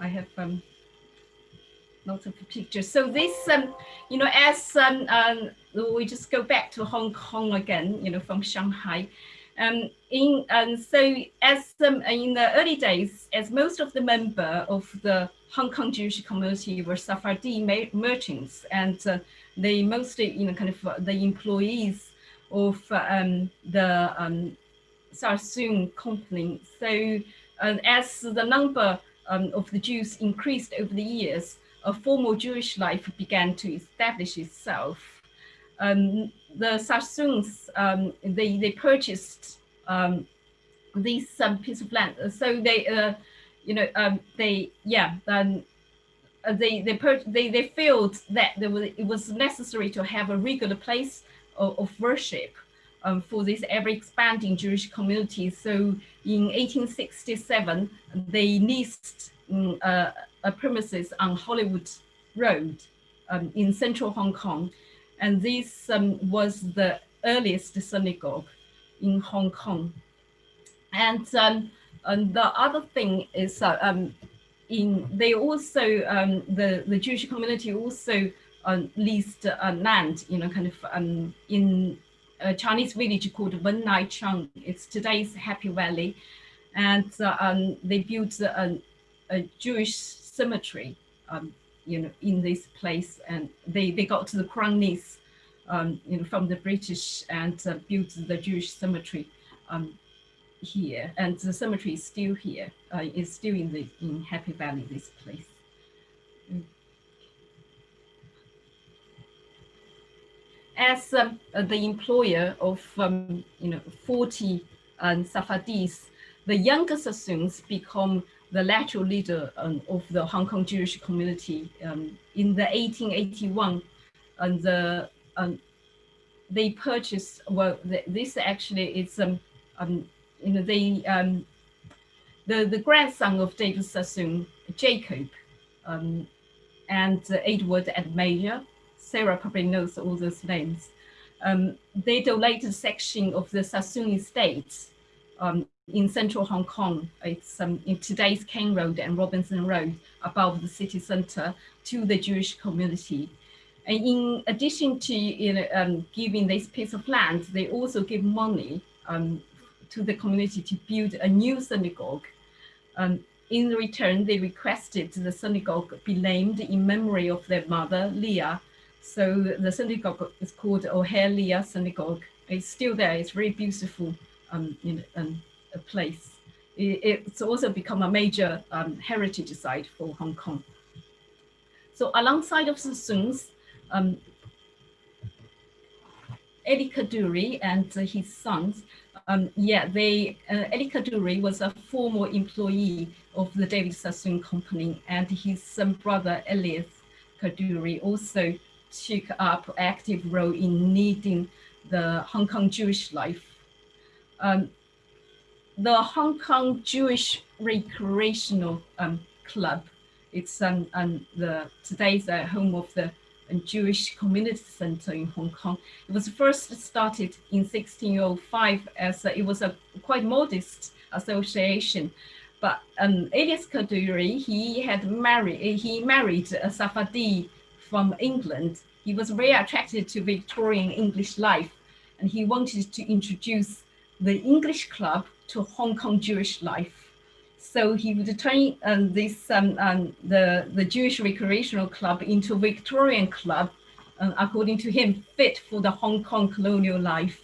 I have um lots of pictures. So this um, you know, as um, um we just go back to Hong Kong again, you know, from Shanghai. Um, in and um, so as um, in the early days, as most of the member of the Hong Kong Jewish community were Sephardi merchants, and uh, they mostly, you know, kind of uh, the employees of um, the um, company. So uh, as the number um, of the Jews increased over the years, a formal Jewish life began to establish itself. Um, the Sassoons, um, they, they purchased um, this um, piece of land. So they, uh, you know, um, they, yeah, um, they they, they they felt that there was, it was necessary to have a regular place of, of worship um, for this ever expanding Jewish community. So in 1867, they leased um, uh, a premises on Hollywood Road um, in central Hong Kong. And this um, was the earliest synagogue in Hong Kong. And, um, and the other thing is uh, um, in they also, the, the Jewish community also uh, leased uh, land, you know, kind of um, in a Chinese village called Wong Nai Chung. It's today's Happy Valley. And uh, um, they built a, a Jewish cemetery, um, you know, in this place. And they, they got to the crown lease, um, you know, from the British and uh, built the Jewish cemetery um, here. And the cemetery is still here. Uh, it's still in the in Happy Valley, this place. As um, the employer of um, you know 40 um, Sephardis, the younger Sassoons become the lateral leader um, of the Hong Kong Jewish community. Um, in the 1881, and the um, they purchased well this actually is um, you know they the the grandson of David Sassoon, Jacob, and uh, Edward and Major Sarah probably knows all those names. Um, they donated a section of the Sassoon estate um, in central Hong Kong. It's um, in today's King Road and Robinson Road above the city center to the Jewish community. And in addition to you know, um, giving this piece of land, they also give money um, to the community to build a new synagogue. Um, in return, they requested the synagogue be named in memory of their mother, Leah, so the synagogue is called Ohel Leah Synagogue. It's still there. It's very beautiful um, in, um, a place. It, it's also become a major um, heritage site for Hong Kong. So alongside of Sassoons, um, Eddie Kadoorie and his sons, um, yeah, they, uh, Eddie Kadoorie was a former employee of the David Sassoon Company and his um, brother Elias Kadoorie also took up active role in leading the Hong Kong Jewish life. Um, the Hong Kong Jewish Recreational um, Club, it's um, um, the today's uh, home of the um, Jewish Community Center in Hong Kong. It was first started in 1605 as uh, it was a quite modest association But um, Elias Kadoorie, he had married, he married a Sephardi from England. He was very attracted to Victorian English life, and he wanted to introduce the English club to Hong Kong Jewish life. So he would turn um, this um, um, the the Jewish recreational club into Victorian club, uh, according to him, fit for the Hong Kong colonial life.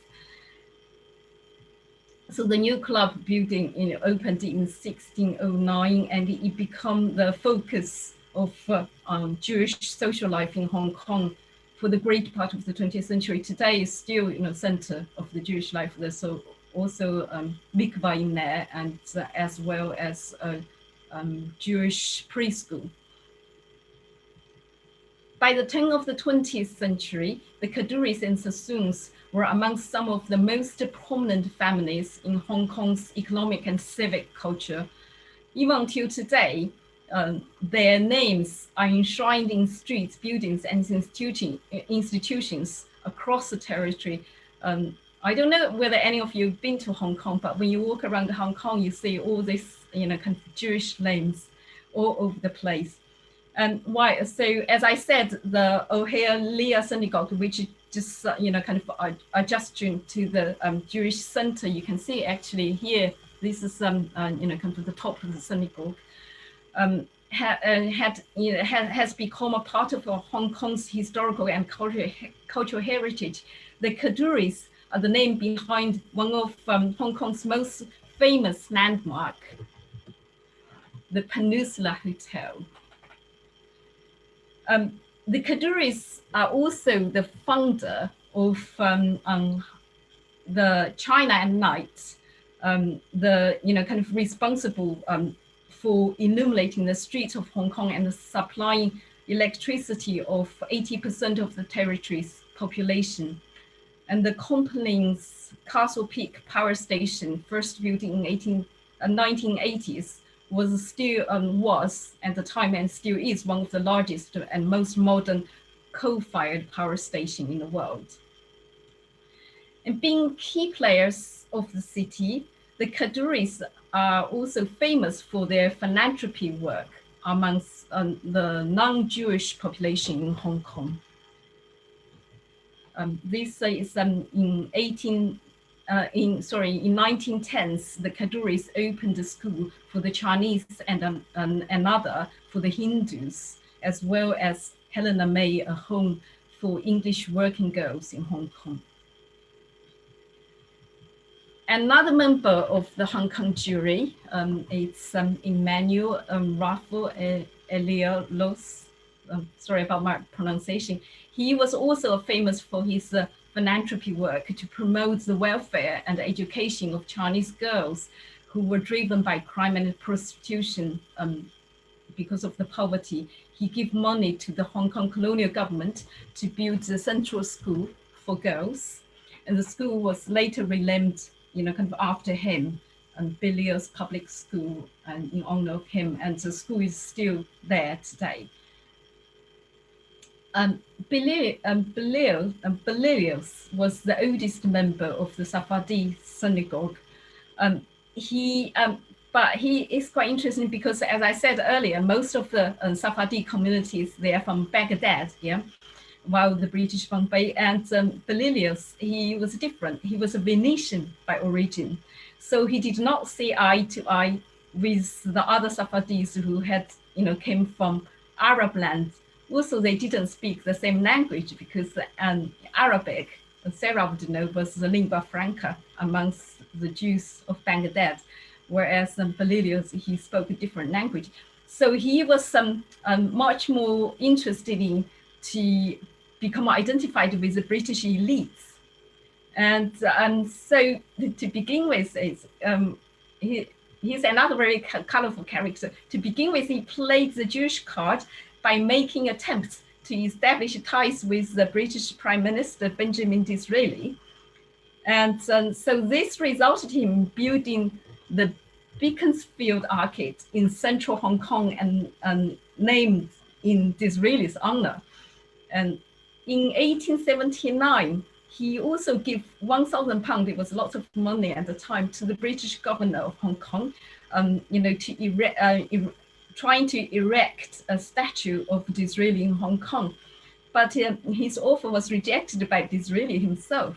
So the new club building you know, opened in 1609 and it became the focus of uh, um, Jewish social life in Hong Kong for the great part of the 20th century. Today is still you know, center of the Jewish life. There's so also um, mikvah in there and uh, as well as a um, Jewish preschool. By the turn of the 20th century, the Kadoories and Sassoons were among some of the most prominent families in Hong Kong's economic and civic culture. Even until today, um, their names are enshrined in streets, buildings, and institution, institutions across the territory. Um, I don't know whether any of you have been to Hong Kong, but when you walk around Hong Kong, you see all these, you know, kind of Jewish names all over the place. And why? So as I said, the Ohel Leah Synagogue, which just you know kind of adjusting to the um, Jewish center. You can see actually here. This is um uh, you know kind of the top of the synagogue. Um, ha, uh, had you know ha, has become a part of Hong Kong's historical and cultural cultural heritage. The Kadoories are the name behind one of um, Hong Kong's most famous landmark, the Peninsula Hotel. Um, the Kadoories are also the founder of um, um, the China at Night, um, the you know kind of responsible um, for illuminating the streets of Hong Kong and supplying electricity of 80% of the territory's population. And the Compling's Castle Peak Power Station, first built in 18, uh, 1980s, was still um, was at the time and still is one of the largest and most modern coal-fired power station in the world. And being key players of the city, the Kadoories are also famous for their philanthropy work amongst um, the non-Jewish population in Hong Kong. Um, this is um, in 18 uh, in sorry in 1910s the Kadoories opened a school for the Chinese and um, um, another for the Hindus as well as Helena May a home for English working girls in Hong Kong. Another member of the Hong Kong Jewry, um, it's um, Emmanuel um, Raphael Elialos. Um, sorry about my pronunciation. He was also famous for his uh, philanthropy work to promote the welfare and education of Chinese girls who were driven by crime and prostitution um, because of the poverty. He gave money to the Hong Kong colonial government to build the central school for girls. And the school was later renamed, you know, kind of after him, and Belleur's Public School, and in honor of him. And the school is still there today. Um, Belleus um, um, was the oldest member of the Sephardi synagogue. Um, he, um, but he is quite interesting because, as I said earlier, most of the um, Sephardi communities they are from Baghdad, yeah, while the British Bombay and um, he was different. He was a Venetian by origin, so he did not see eye to eye with the other Sephardis who had, you know, came from Arab lands also they didn't speak the same language because um, Arabic, know, was the lingua franca amongst the Jews of Baghdad, whereas um, he spoke a different language. So he was um, um, much more interested in to become identified with the British elites. And um, so to begin with, it's, um, he, he's another very colorful character. To begin with, he played the Jewish card by making attempts to establish ties with the British Prime Minister Benjamin Disraeli. And um, so this resulted in building the Beaconsfield Arcade in central Hong Kong and, and named in Disraeli's honor. And in 1879, he also gave 1,000 pounds, it was lots of money at the time, to the British governor of Hong Kong, um, you know, to erect, uh, er trying to erect a statue of Disraeli in Hong Kong. But uh, his offer was rejected by Disraeli himself.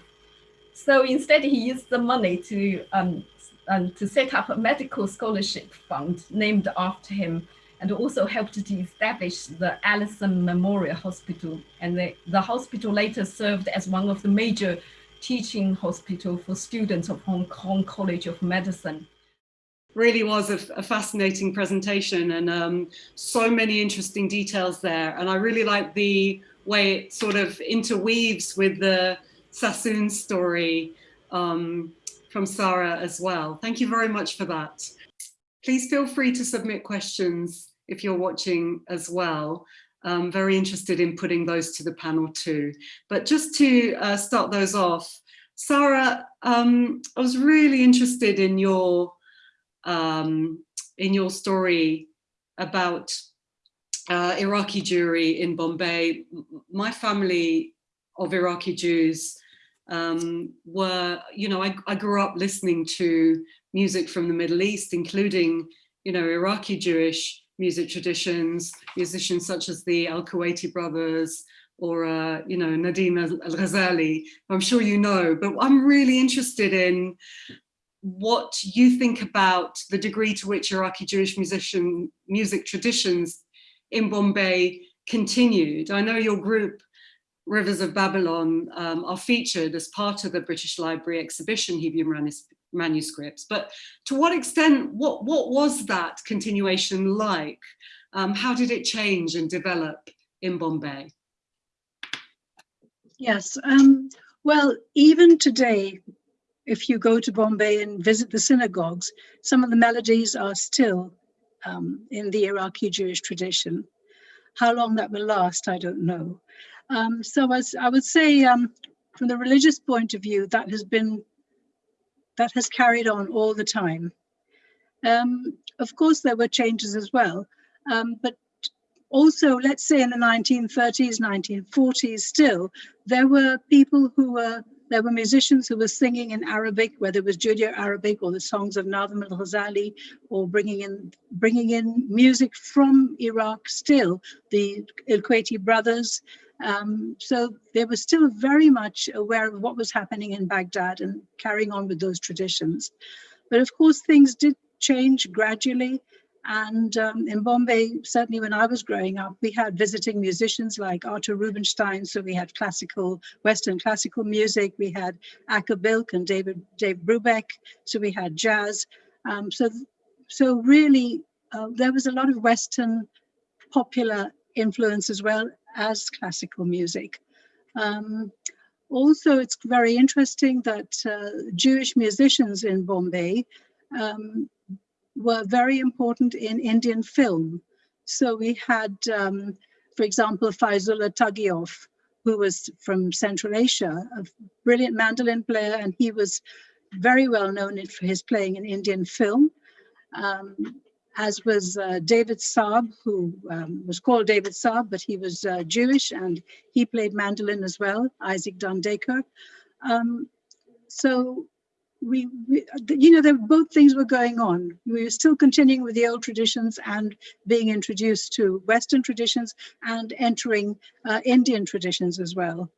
So instead, he used the money to, um, um, to set up a medical scholarship fund named after him and also helped to establish the Allison Memorial Hospital. And the, the hospital later served as one of the major teaching hospital for students of Hong Kong College of Medicine. Really was a, a fascinating presentation and um, so many interesting details there. And I really like the way it sort of interweaves with the Sassoon story um, from Sarah as well. Thank you very much for that. Please feel free to submit questions if you're watching as well. I'm very interested in putting those to the panel too. But just to uh, start those off, Sarah, um, I was really interested in your um, in your story about uh, Iraqi Jewry in Bombay. My family of Iraqi Jews um, were, you know, I, I grew up listening to music from the Middle East, including, you know, Iraqi Jewish music traditions, musicians such as the Al-Kuwaiti brothers, or, uh, you know, Nadim Al-Ghazali, I'm sure you know, but I'm really interested in what you think about the degree to which Iraqi Jewish musician music traditions in Bombay continued. I know your group, Rivers of Babylon, um, are featured as part of the British Library exhibition, Hebrew manuscripts. But to what extent, what, what was that continuation like? Um, how did it change and develop in Bombay? Yes, um, well, even today, if you go to Bombay and visit the synagogues, some of the melodies are still um, in the Iraqi Jewish tradition. How long that will last, I don't know. Um, so as I would say, um, from the religious point of view, that has been that has carried on all the time. Um, of course, there were changes as well, um, but also, let's say in the 1930s, 1940s, still, there were people who were, there were musicians who were singing in Arabic, whether it was Judeo-Arabic or the songs of Nazim al-Ghazali, or bringing in, bringing in music from Iraq still, the Al-Kuwaiti brothers, um, so they were still very much aware of what was happening in Baghdad and carrying on with those traditions. But of course, things did change gradually. And um, in Bombay, certainly when I was growing up, we had visiting musicians like Artur Rubinstein. So we had classical, Western classical music. We had Acker Bilk and David Dave Brubeck. So we had jazz. Um, so, so really, uh, there was a lot of Western popular influence as well as classical music. Um, also, it's very interesting that uh, Jewish musicians in Bombay um, were very important in Indian film. So we had, um, for example, Faizullah Tagioff, who was from Central Asia, a brilliant mandolin player, and he was very well known for his playing in Indian film. Um, as was uh, David Saab, who um, was called David Saab, but he was uh, Jewish and he played mandolin as well, Isaac Dundaker. Um, so we, we, you know, there, both things were going on. We were still continuing with the old traditions and being introduced to Western traditions and entering uh, Indian traditions as well.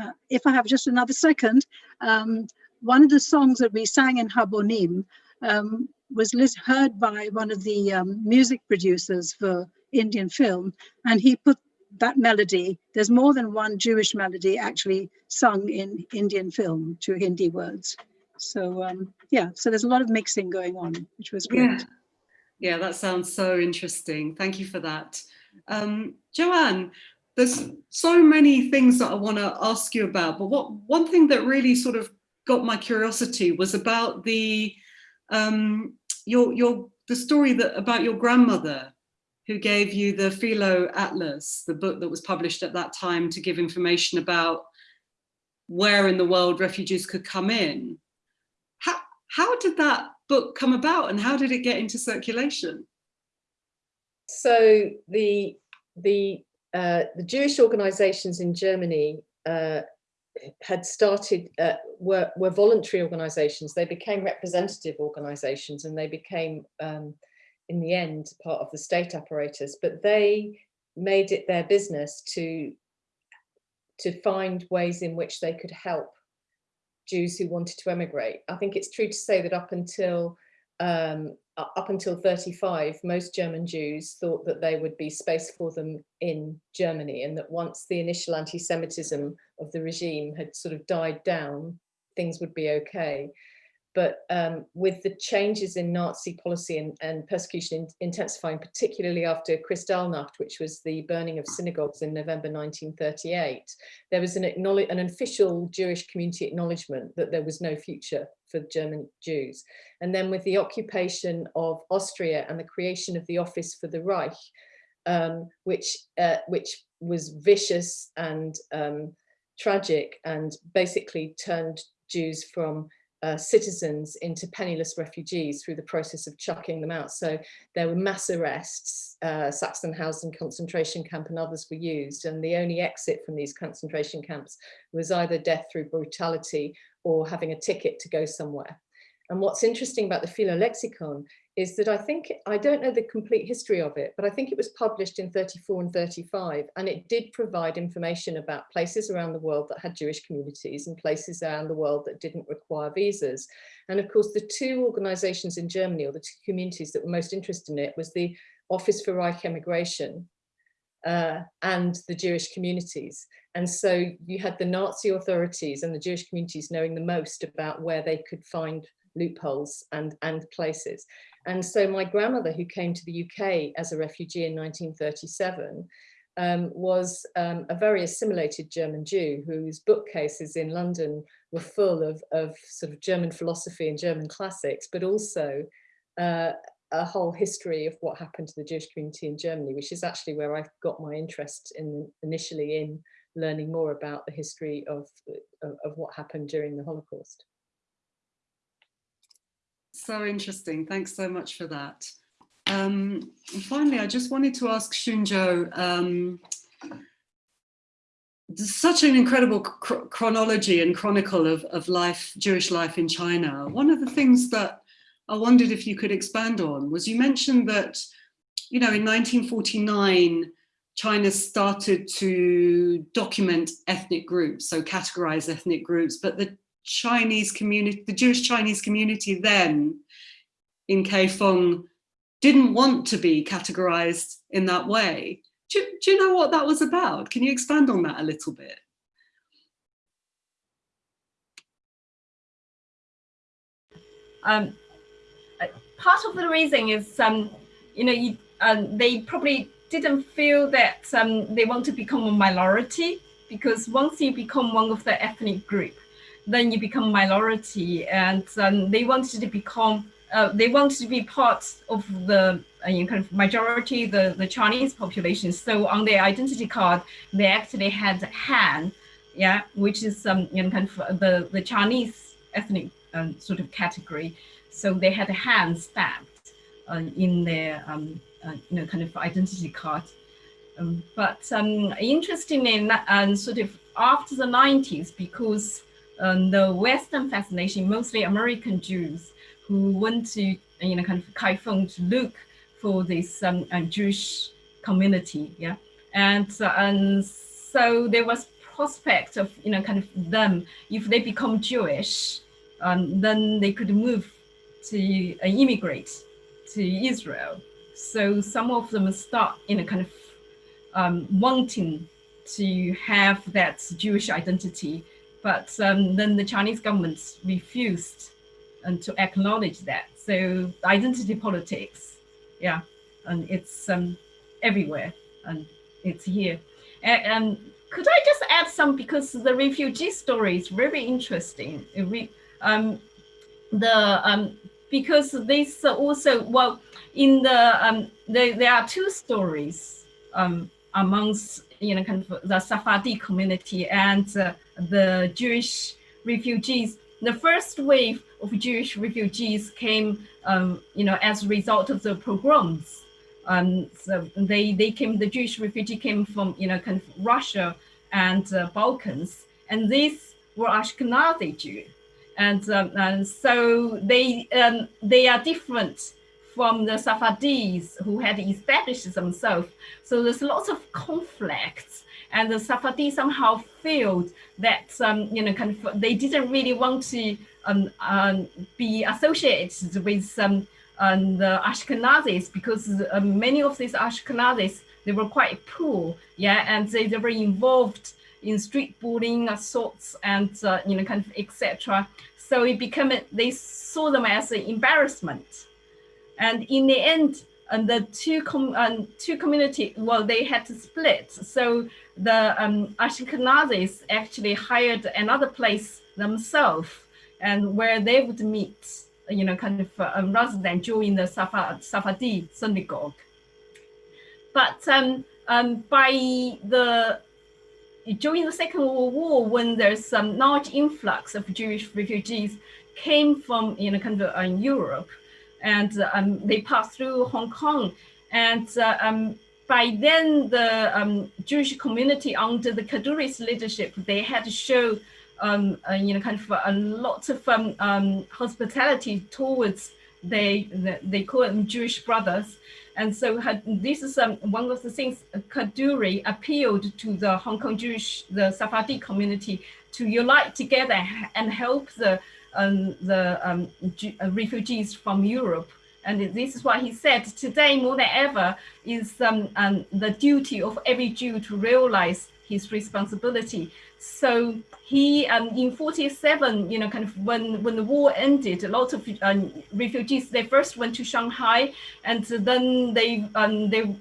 Uh, if I have just another second, um, one of the songs that we sang in Habonim um, was heard by one of the um, music producers for Indian film, and he put that melody, there's more than one Jewish melody actually sung in Indian film to Hindi words. So um, yeah, so there's a lot of mixing going on, which was great. Yeah, yeah that sounds so interesting. Thank you for that. Um, Joanne, there's so many things that I want to ask you about, but what one thing that really sort of got my curiosity was about the um, your your the story that about your grandmother who gave you the Philo Atlas, the book that was published at that time to give information about where in the world refugees could come in. How, how did that book come about and how did it get into circulation? So the, the, uh, the Jewish organizations in Germany uh, had started, uh, were, were voluntary organizations. They became representative organizations and they became, um, in the end, part of the state apparatus, but they made it their business to, to find ways in which they could help Jews who wanted to emigrate. I think it's true to say that up until um, up until 35, most German Jews thought that there would be space for them in Germany and that once the initial anti-Semitism of the regime had sort of died down, things would be okay. But um, with the changes in Nazi policy and, and persecution in, intensifying, particularly after Kristallnacht, which was the burning of synagogues in November 1938, there was an, an official Jewish community acknowledgement that there was no future for German Jews. And then with the occupation of Austria and the creation of the Office for the Reich, um, which, uh, which was vicious and um, tragic and basically turned Jews from uh, citizens into penniless refugees through the process of chucking them out. So there were mass arrests, uh, Sachsenhausen concentration camp and others were used. And the only exit from these concentration camps was either death through brutality or having a ticket to go somewhere. And what's interesting about the Philo-Lexikon is that I think, I don't know the complete history of it, but I think it was published in 34 and 35, and it did provide information about places around the world that had Jewish communities and places around the world that didn't require visas. And of course, the two organizations in Germany, or the two communities that were most interested in it, was the Office for Reich Emigration, uh, and the Jewish communities. And so you had the Nazi authorities and the Jewish communities knowing the most about where they could find loopholes and, and places. And so my grandmother, who came to the UK as a refugee in 1937, um, was um, a very assimilated German Jew whose bookcases in London were full of, of sort of German philosophy and German classics, but also uh, a whole history of what happened to the Jewish community in Germany, which is actually where I got my interest in initially in learning more about the history of, of, of what happened during the Holocaust. So interesting. Thanks so much for that. Um, finally, I just wanted to ask Xun Zhou, um, such an incredible chronology and chronicle of, of life, Jewish life in China. One of the things that I wondered if you could expand on was you mentioned that, you know, in 1949, China started to document ethnic groups, so categorize ethnic groups, but the Chinese community, the Jewish Chinese community then in Kaifeng didn't want to be categorized in that way. Do, do you know what that was about? Can you expand on that a little bit? Um, part of the reason is, um, you know, you, um, they probably didn't feel that um, they want to become a minority because once you become one of the ethnic group, then you become minority and um, they wanted to become uh, they wanted to be part of the uh, you know, kind of majority the the Chinese population. So on their identity card, they actually had Han, yeah, which is um you know kind of the the Chinese ethnic um, sort of category. So they had Han stamped uh, in their um uh, you know kind of identity card. Um, but um, interestingly, sort of after the 90s, because um, the Western fascination, mostly American Jews who went to, you know, kind of Kaifeng to look for this um, uh, Jewish community, yeah. And, uh, and so there was prospect of, you know, kind of them, if they become Jewish, um, then they could move to uh, immigrate to Israel. So some of them start, you know, kind of um, wanting to have that Jewish identity but um, then the Chinese government refused um, to acknowledge that. So identity politics, yeah, and it's um, everywhere and it's here. And, and, could I just add some, because the refugee story is very interesting. Um, the um, because this also well in the um the, there are two stories um amongst you know kind of the Sephardi community and uh, the Jewish refugees. The first wave of Jewish refugees came, um, you know, as a result of the pogroms. Um, so they they came. The Jewish refugee came from you know kind of Russia and uh, Balkans, and these were Ashkenazi Jews. and, um, and so they um, they are different from the Sephardis who had established themselves. So there's lots of conflicts, and the Sephardis somehow felt that um, you know kind of they didn't really want to um, um, be associated with um, um, the Ashkenazis because uh, many of these Ashkenazis they were quite poor, yeah, and they, they were involved in street bullying, assaults, and uh, you know kind of etc. So it became they saw them as an embarrassment, and in the end, and the two com um, two community well they had to split. So the um, Ashkenazis actually hired another place themselves, and where they would meet, you know, kind of uh, rather than join the Safa Sephardi synagogue. But um, um, by the during the Second World War, when there's some large influx of Jewish refugees came from you know kind of uh, Europe, and um, they passed through Hong Kong, and uh, um, by then the um, Jewish community under the Kadoorie's leadership, they had to show um, uh, you know kind of a lot of um, um, hospitality towards they they call them Jewish brothers, and so had, this is um, one of the things Kaduri appealed to the Hong Kong Jewish, the Sephardi community to unite together and help the, um, the um, uh, refugees from Europe. And this is why he said, today more than ever is um, um, the duty of every Jew to realize his responsibility. So he, um, in 47, you know, kind of when, when the war ended, a lot of um, refugees, they first went to Shanghai and then they, um, they,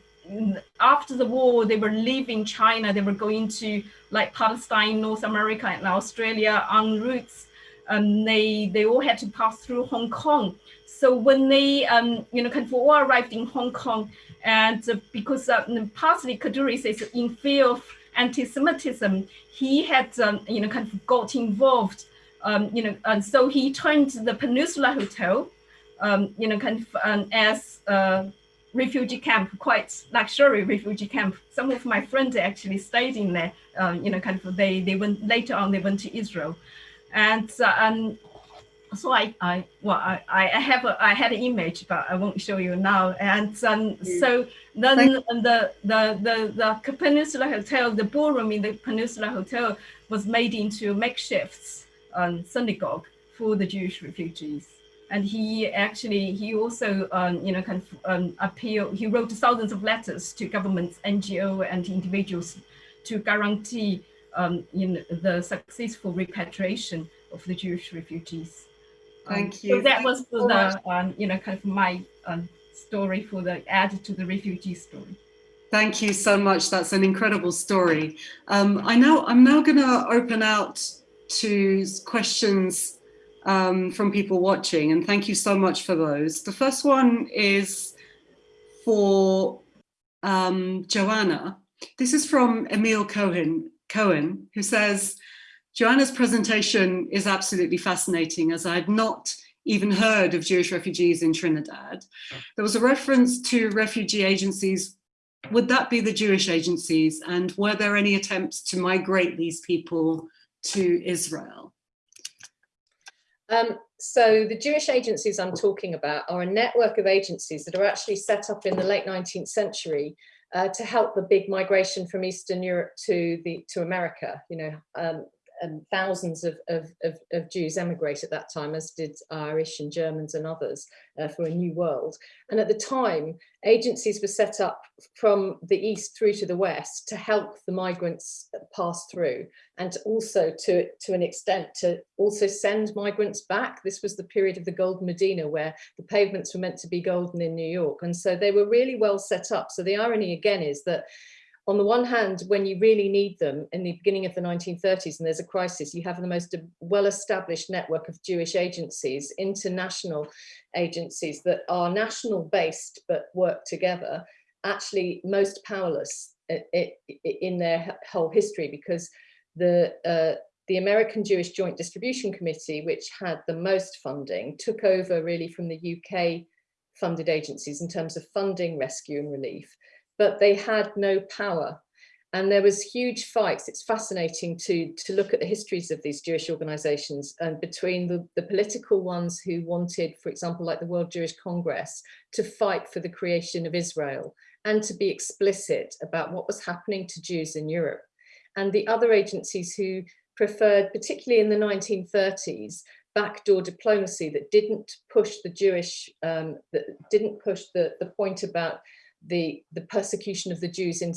after the war, they were leaving China, they were going to like Palestine, North America and Australia en routes. Um, they, they all had to pass through Hong Kong. So when they, um, you know, kind of all arrived in Hong Kong, and uh, because uh, partly Kadoorie is in fear of anti-Semitism, he had, um, you know, kind of got involved, um, you know, and so he turned the Peninsula Hotel, um, you know, kind of um, as a refugee camp, quite luxury refugee camp. Some of my friends actually stayed in there, uh, you know, kind of they, they went, later on they went to Israel. And uh, um, so I, I well, I, I have a, I had an image, but I won't show you now. And um, mm. so then the, the, the, the Peninsula Hotel, the ballroom in the Peninsula Hotel was made into a makeshift um, synagogue for the Jewish refugees. And he actually, he also, um, you know, kind of um, appeal, he wrote thousands of letters to governments, NGO and individuals to guarantee um, know, the successful repatriation of the Jewish refugees. Thank you. So that Thank was so the, um, you know, kind of my um, story for the add to the refugee story. Thank you so much. That's an incredible story. Um, I know I'm now going to open out to questions um, from people watching, and thank you so much for those. The first one is for um, Joanna. This is from Emil Cohen, Cohen, who says, Joanna's presentation is absolutely fascinating as I had not even heard of Jewish refugees in Trinidad. There was a reference to refugee agencies. Would that be the Jewish agencies? And were there any attempts to migrate these people to Israel? Um, so the Jewish agencies I'm talking about are a network of agencies that are actually set up in the late 19th century uh, to help the big migration from Eastern Europe to the to America. You know, um, and thousands of, of, of, of, Jews emigrate at that time, as did Irish and Germans and others uh, for a new world. And at the time, agencies were set up from the east through to the west to help the migrants pass through and also to, to an extent to also send migrants back. This was the period of the Golden Medina where the pavements were meant to be golden in New York. And so they were really well set up. So the irony again is that on the one hand, when you really need them in the beginning of the 1930s and there's a crisis, you have the most well-established network of Jewish agencies, international agencies that are national based but work together, actually most powerless in their whole history because the uh, the American Jewish Joint Distribution Committee, which had the most funding, took over really from the UK funded agencies in terms of funding rescue and relief but they had no power. and there was huge fights. It's fascinating to, to look at the histories of these Jewish organizations and between the, the political ones who wanted, for example, like the World Jewish Congress, to fight for the creation of Israel and to be explicit about what was happening to Jews in Europe. And the other agencies who preferred, particularly in the 1930s, backdoor diplomacy that didn't push the Jewish, um, that didn't push the, the point about the, the persecution of the Jews in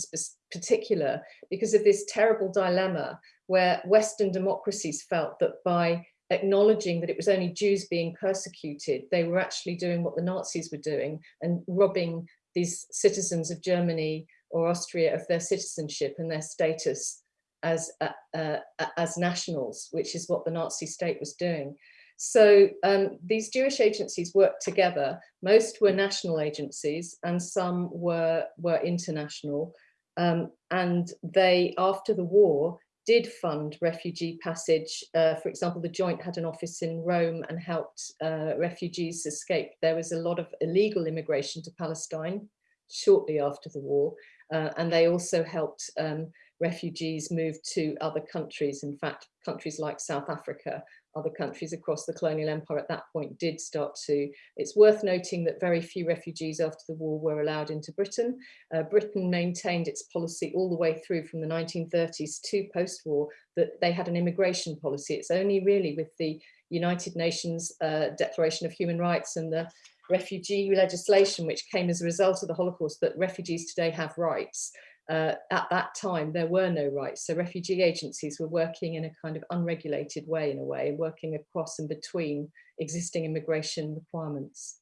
particular because of this terrible dilemma where Western democracies felt that by acknowledging that it was only Jews being persecuted, they were actually doing what the Nazis were doing and robbing these citizens of Germany or Austria of their citizenship and their status as, uh, uh, as nationals, which is what the Nazi state was doing. So um, these Jewish agencies worked together. Most were national agencies and some were, were international. Um, and they, after the war, did fund refugee passage. Uh, for example, the Joint had an office in Rome and helped uh, refugees escape. There was a lot of illegal immigration to Palestine shortly after the war. Uh, and they also helped um, refugees move to other countries. In fact, countries like South Africa other countries across the colonial empire at that point did start to. It's worth noting that very few refugees after the war were allowed into Britain. Uh, Britain maintained its policy all the way through from the 1930s to post-war that they had an immigration policy. It's only really with the United Nations uh, Declaration of Human Rights and the refugee legislation, which came as a result of the Holocaust, that refugees today have rights uh, at that time there were no rights. So refugee agencies were working in a kind of unregulated way in a way, working across and between existing immigration requirements.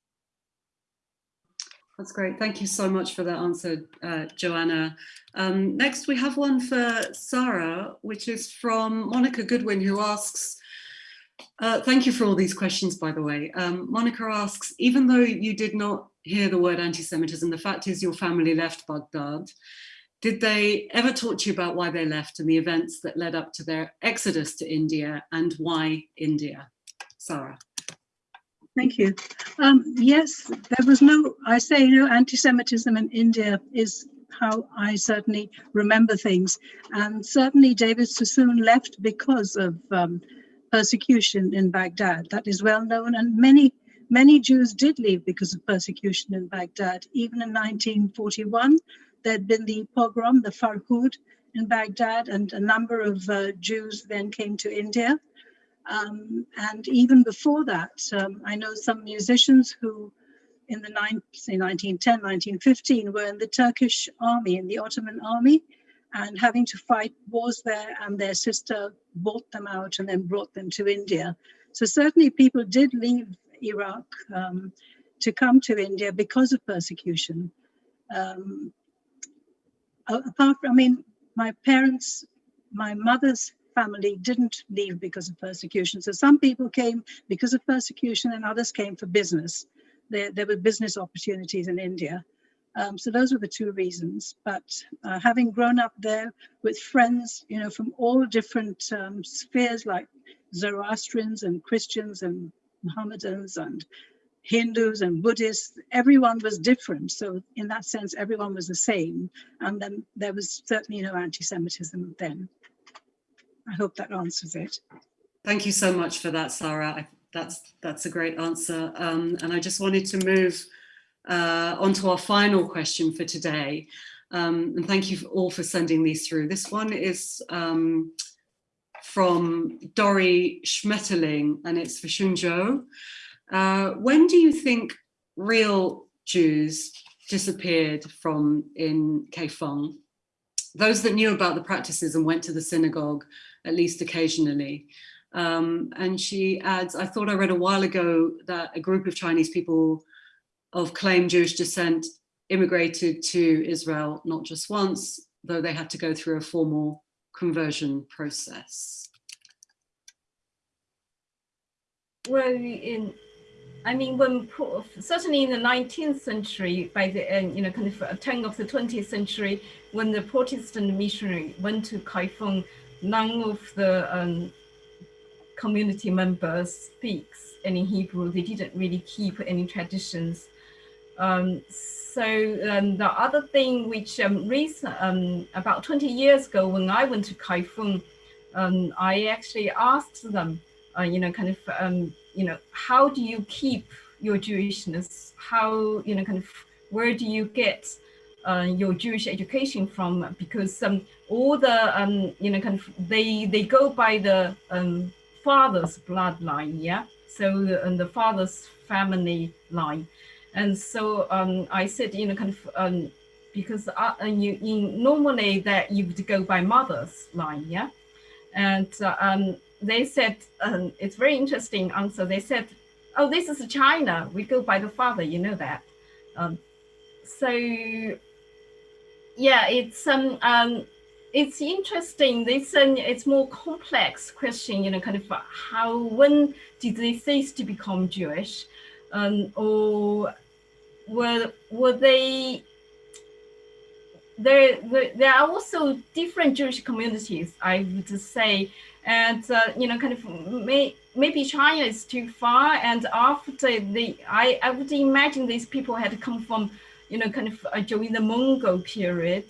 That's great. Thank you so much for that answer, uh, Joanna. Um, next, we have one for Sarah, which is from Monica Goodwin, who asks, uh, thank you for all these questions, by the way. Um, Monica asks, even though you did not hear the word anti-Semitism, the fact is your family left Baghdad. Did they ever talk to you about why they left and the events that led up to their exodus to India and why India? Sarah. Thank you. Um, yes, there was no, I say, you know, anti-Semitism in India is how I certainly remember things. And certainly David Sassoon left because of um, persecution in Baghdad. That is well known. And many, many Jews did leave because of persecution in Baghdad. Even in 1941, there'd been the pogrom, the Farhud in Baghdad, and a number of uh, Jews then came to India. Um, and even before that, um, I know some musicians who in the nine, say 1910, 1915 were in the Turkish army, in the Ottoman army, and having to fight wars there, and their sister bought them out and then brought them to India. So certainly people did leave Iraq um, to come to India because of persecution. Um, apart from, I mean, my parents, my mother's family didn't leave because of persecution. So some people came because of persecution and others came for business. There, there were business opportunities in India. Um, so those were the two reasons. But uh, having grown up there with friends, you know, from all different um, spheres like Zoroastrians and Christians and Mohammedans and Hindus and Buddhists, everyone was different. So in that sense, everyone was the same. And then there was certainly no anti-Semitism then. I hope that answers it. Thank you so much for that, Sarah. I, that's, that's a great answer. Um, and I just wanted to move uh, on to our final question for today. Um, and thank you all for sending these through. This one is um, from Dori Schmetterling, and it's for Xun Zhou. Uh, when do you think real Jews disappeared from in Kaifeng? Those that knew about the practices and went to the synagogue, at least occasionally. Um, and she adds, I thought I read a while ago that a group of Chinese people of claimed Jewish descent immigrated to Israel not just once, though they had to go through a formal conversion process. Well, in I mean, when certainly in the 19th century, by the end, you know, kind of turn of the 20th century, when the Protestant missionary went to Kaifeng, none of the um, community members speaks any Hebrew. They didn't really keep any traditions. Um, so um, the other thing which um, recent, um, about 20 years ago when I went to Kaifeng, um, I actually asked them, uh, you know, kind of, um, you know, how do you keep your Jewishness? How, you know, kind of, where do you get uh, your Jewish education from? Because um, all the, um, you know, kind of, they they go by the um, father's bloodline, yeah. So the, the father's family line, and so um, I said, you know, kind of, um, because uh, you, you normally that you would go by mother's line, yeah, and uh, um, they said um, it's very interesting answer. They said, oh, this is China. We go by the father, you know that. Um, so yeah, it's um, um it's interesting. This um, it's more complex question, you know, kind of how when did they cease to become Jewish, um, or were were they there, there, there are also different Jewish communities, I would say, and uh, you know, kind of may, maybe China is too far. And after the, I, I would imagine these people had come from, you know, kind of uh, during the Mongol period,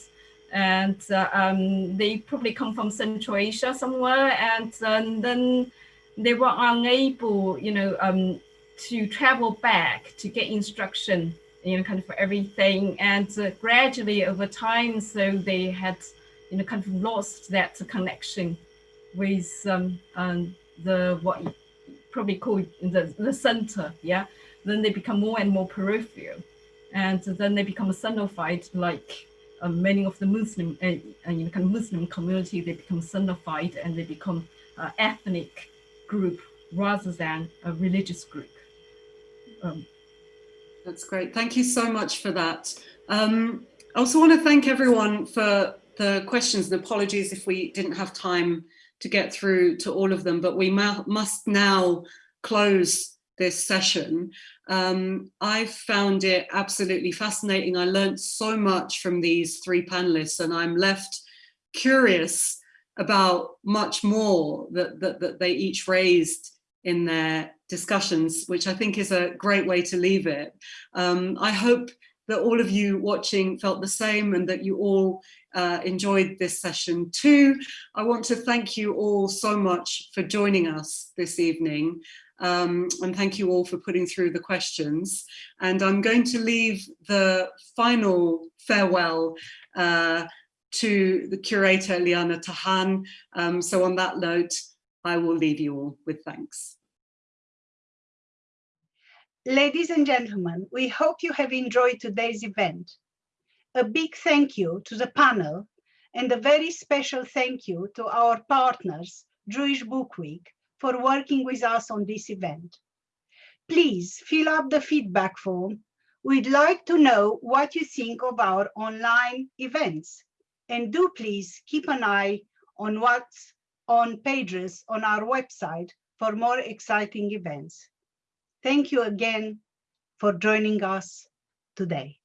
and uh, um, they probably come from Central Asia somewhere, and uh, then they were unable, you know, um, to travel back to get instruction you know, kind of for everything. And uh, gradually over time, so they had, you know, kind of lost that connection with um, um, the, what you probably call the, the center, yeah? Then they become more and more peripheral. And then they become sinified like uh, many of the Muslim, uh, uh, Muslim community, they become sinified and they become uh, ethnic group rather than a religious group. Um, that's great. Thank you so much for that. Um, I also want to thank everyone for the questions and apologies if we didn't have time to get through to all of them, but we must now close this session. Um, I found it absolutely fascinating. I learned so much from these three panelists and I'm left curious about much more that, that, that they each raised in their discussions, which I think is a great way to leave it. Um, I hope that all of you watching felt the same and that you all uh, enjoyed this session too. I want to thank you all so much for joining us this evening. Um, and thank you all for putting through the questions. And I'm going to leave the final farewell uh, to the curator Liana Tahan. Um, so on that note, I will leave you all with thanks. Ladies and gentlemen, we hope you have enjoyed today's event. A big thank you to the panel and a very special thank you to our partners, Jewish Book Week, for working with us on this event. Please fill up the feedback form. We'd like to know what you think of our online events. And do please keep an eye on what's on pages on our website for more exciting events. Thank you again for joining us today.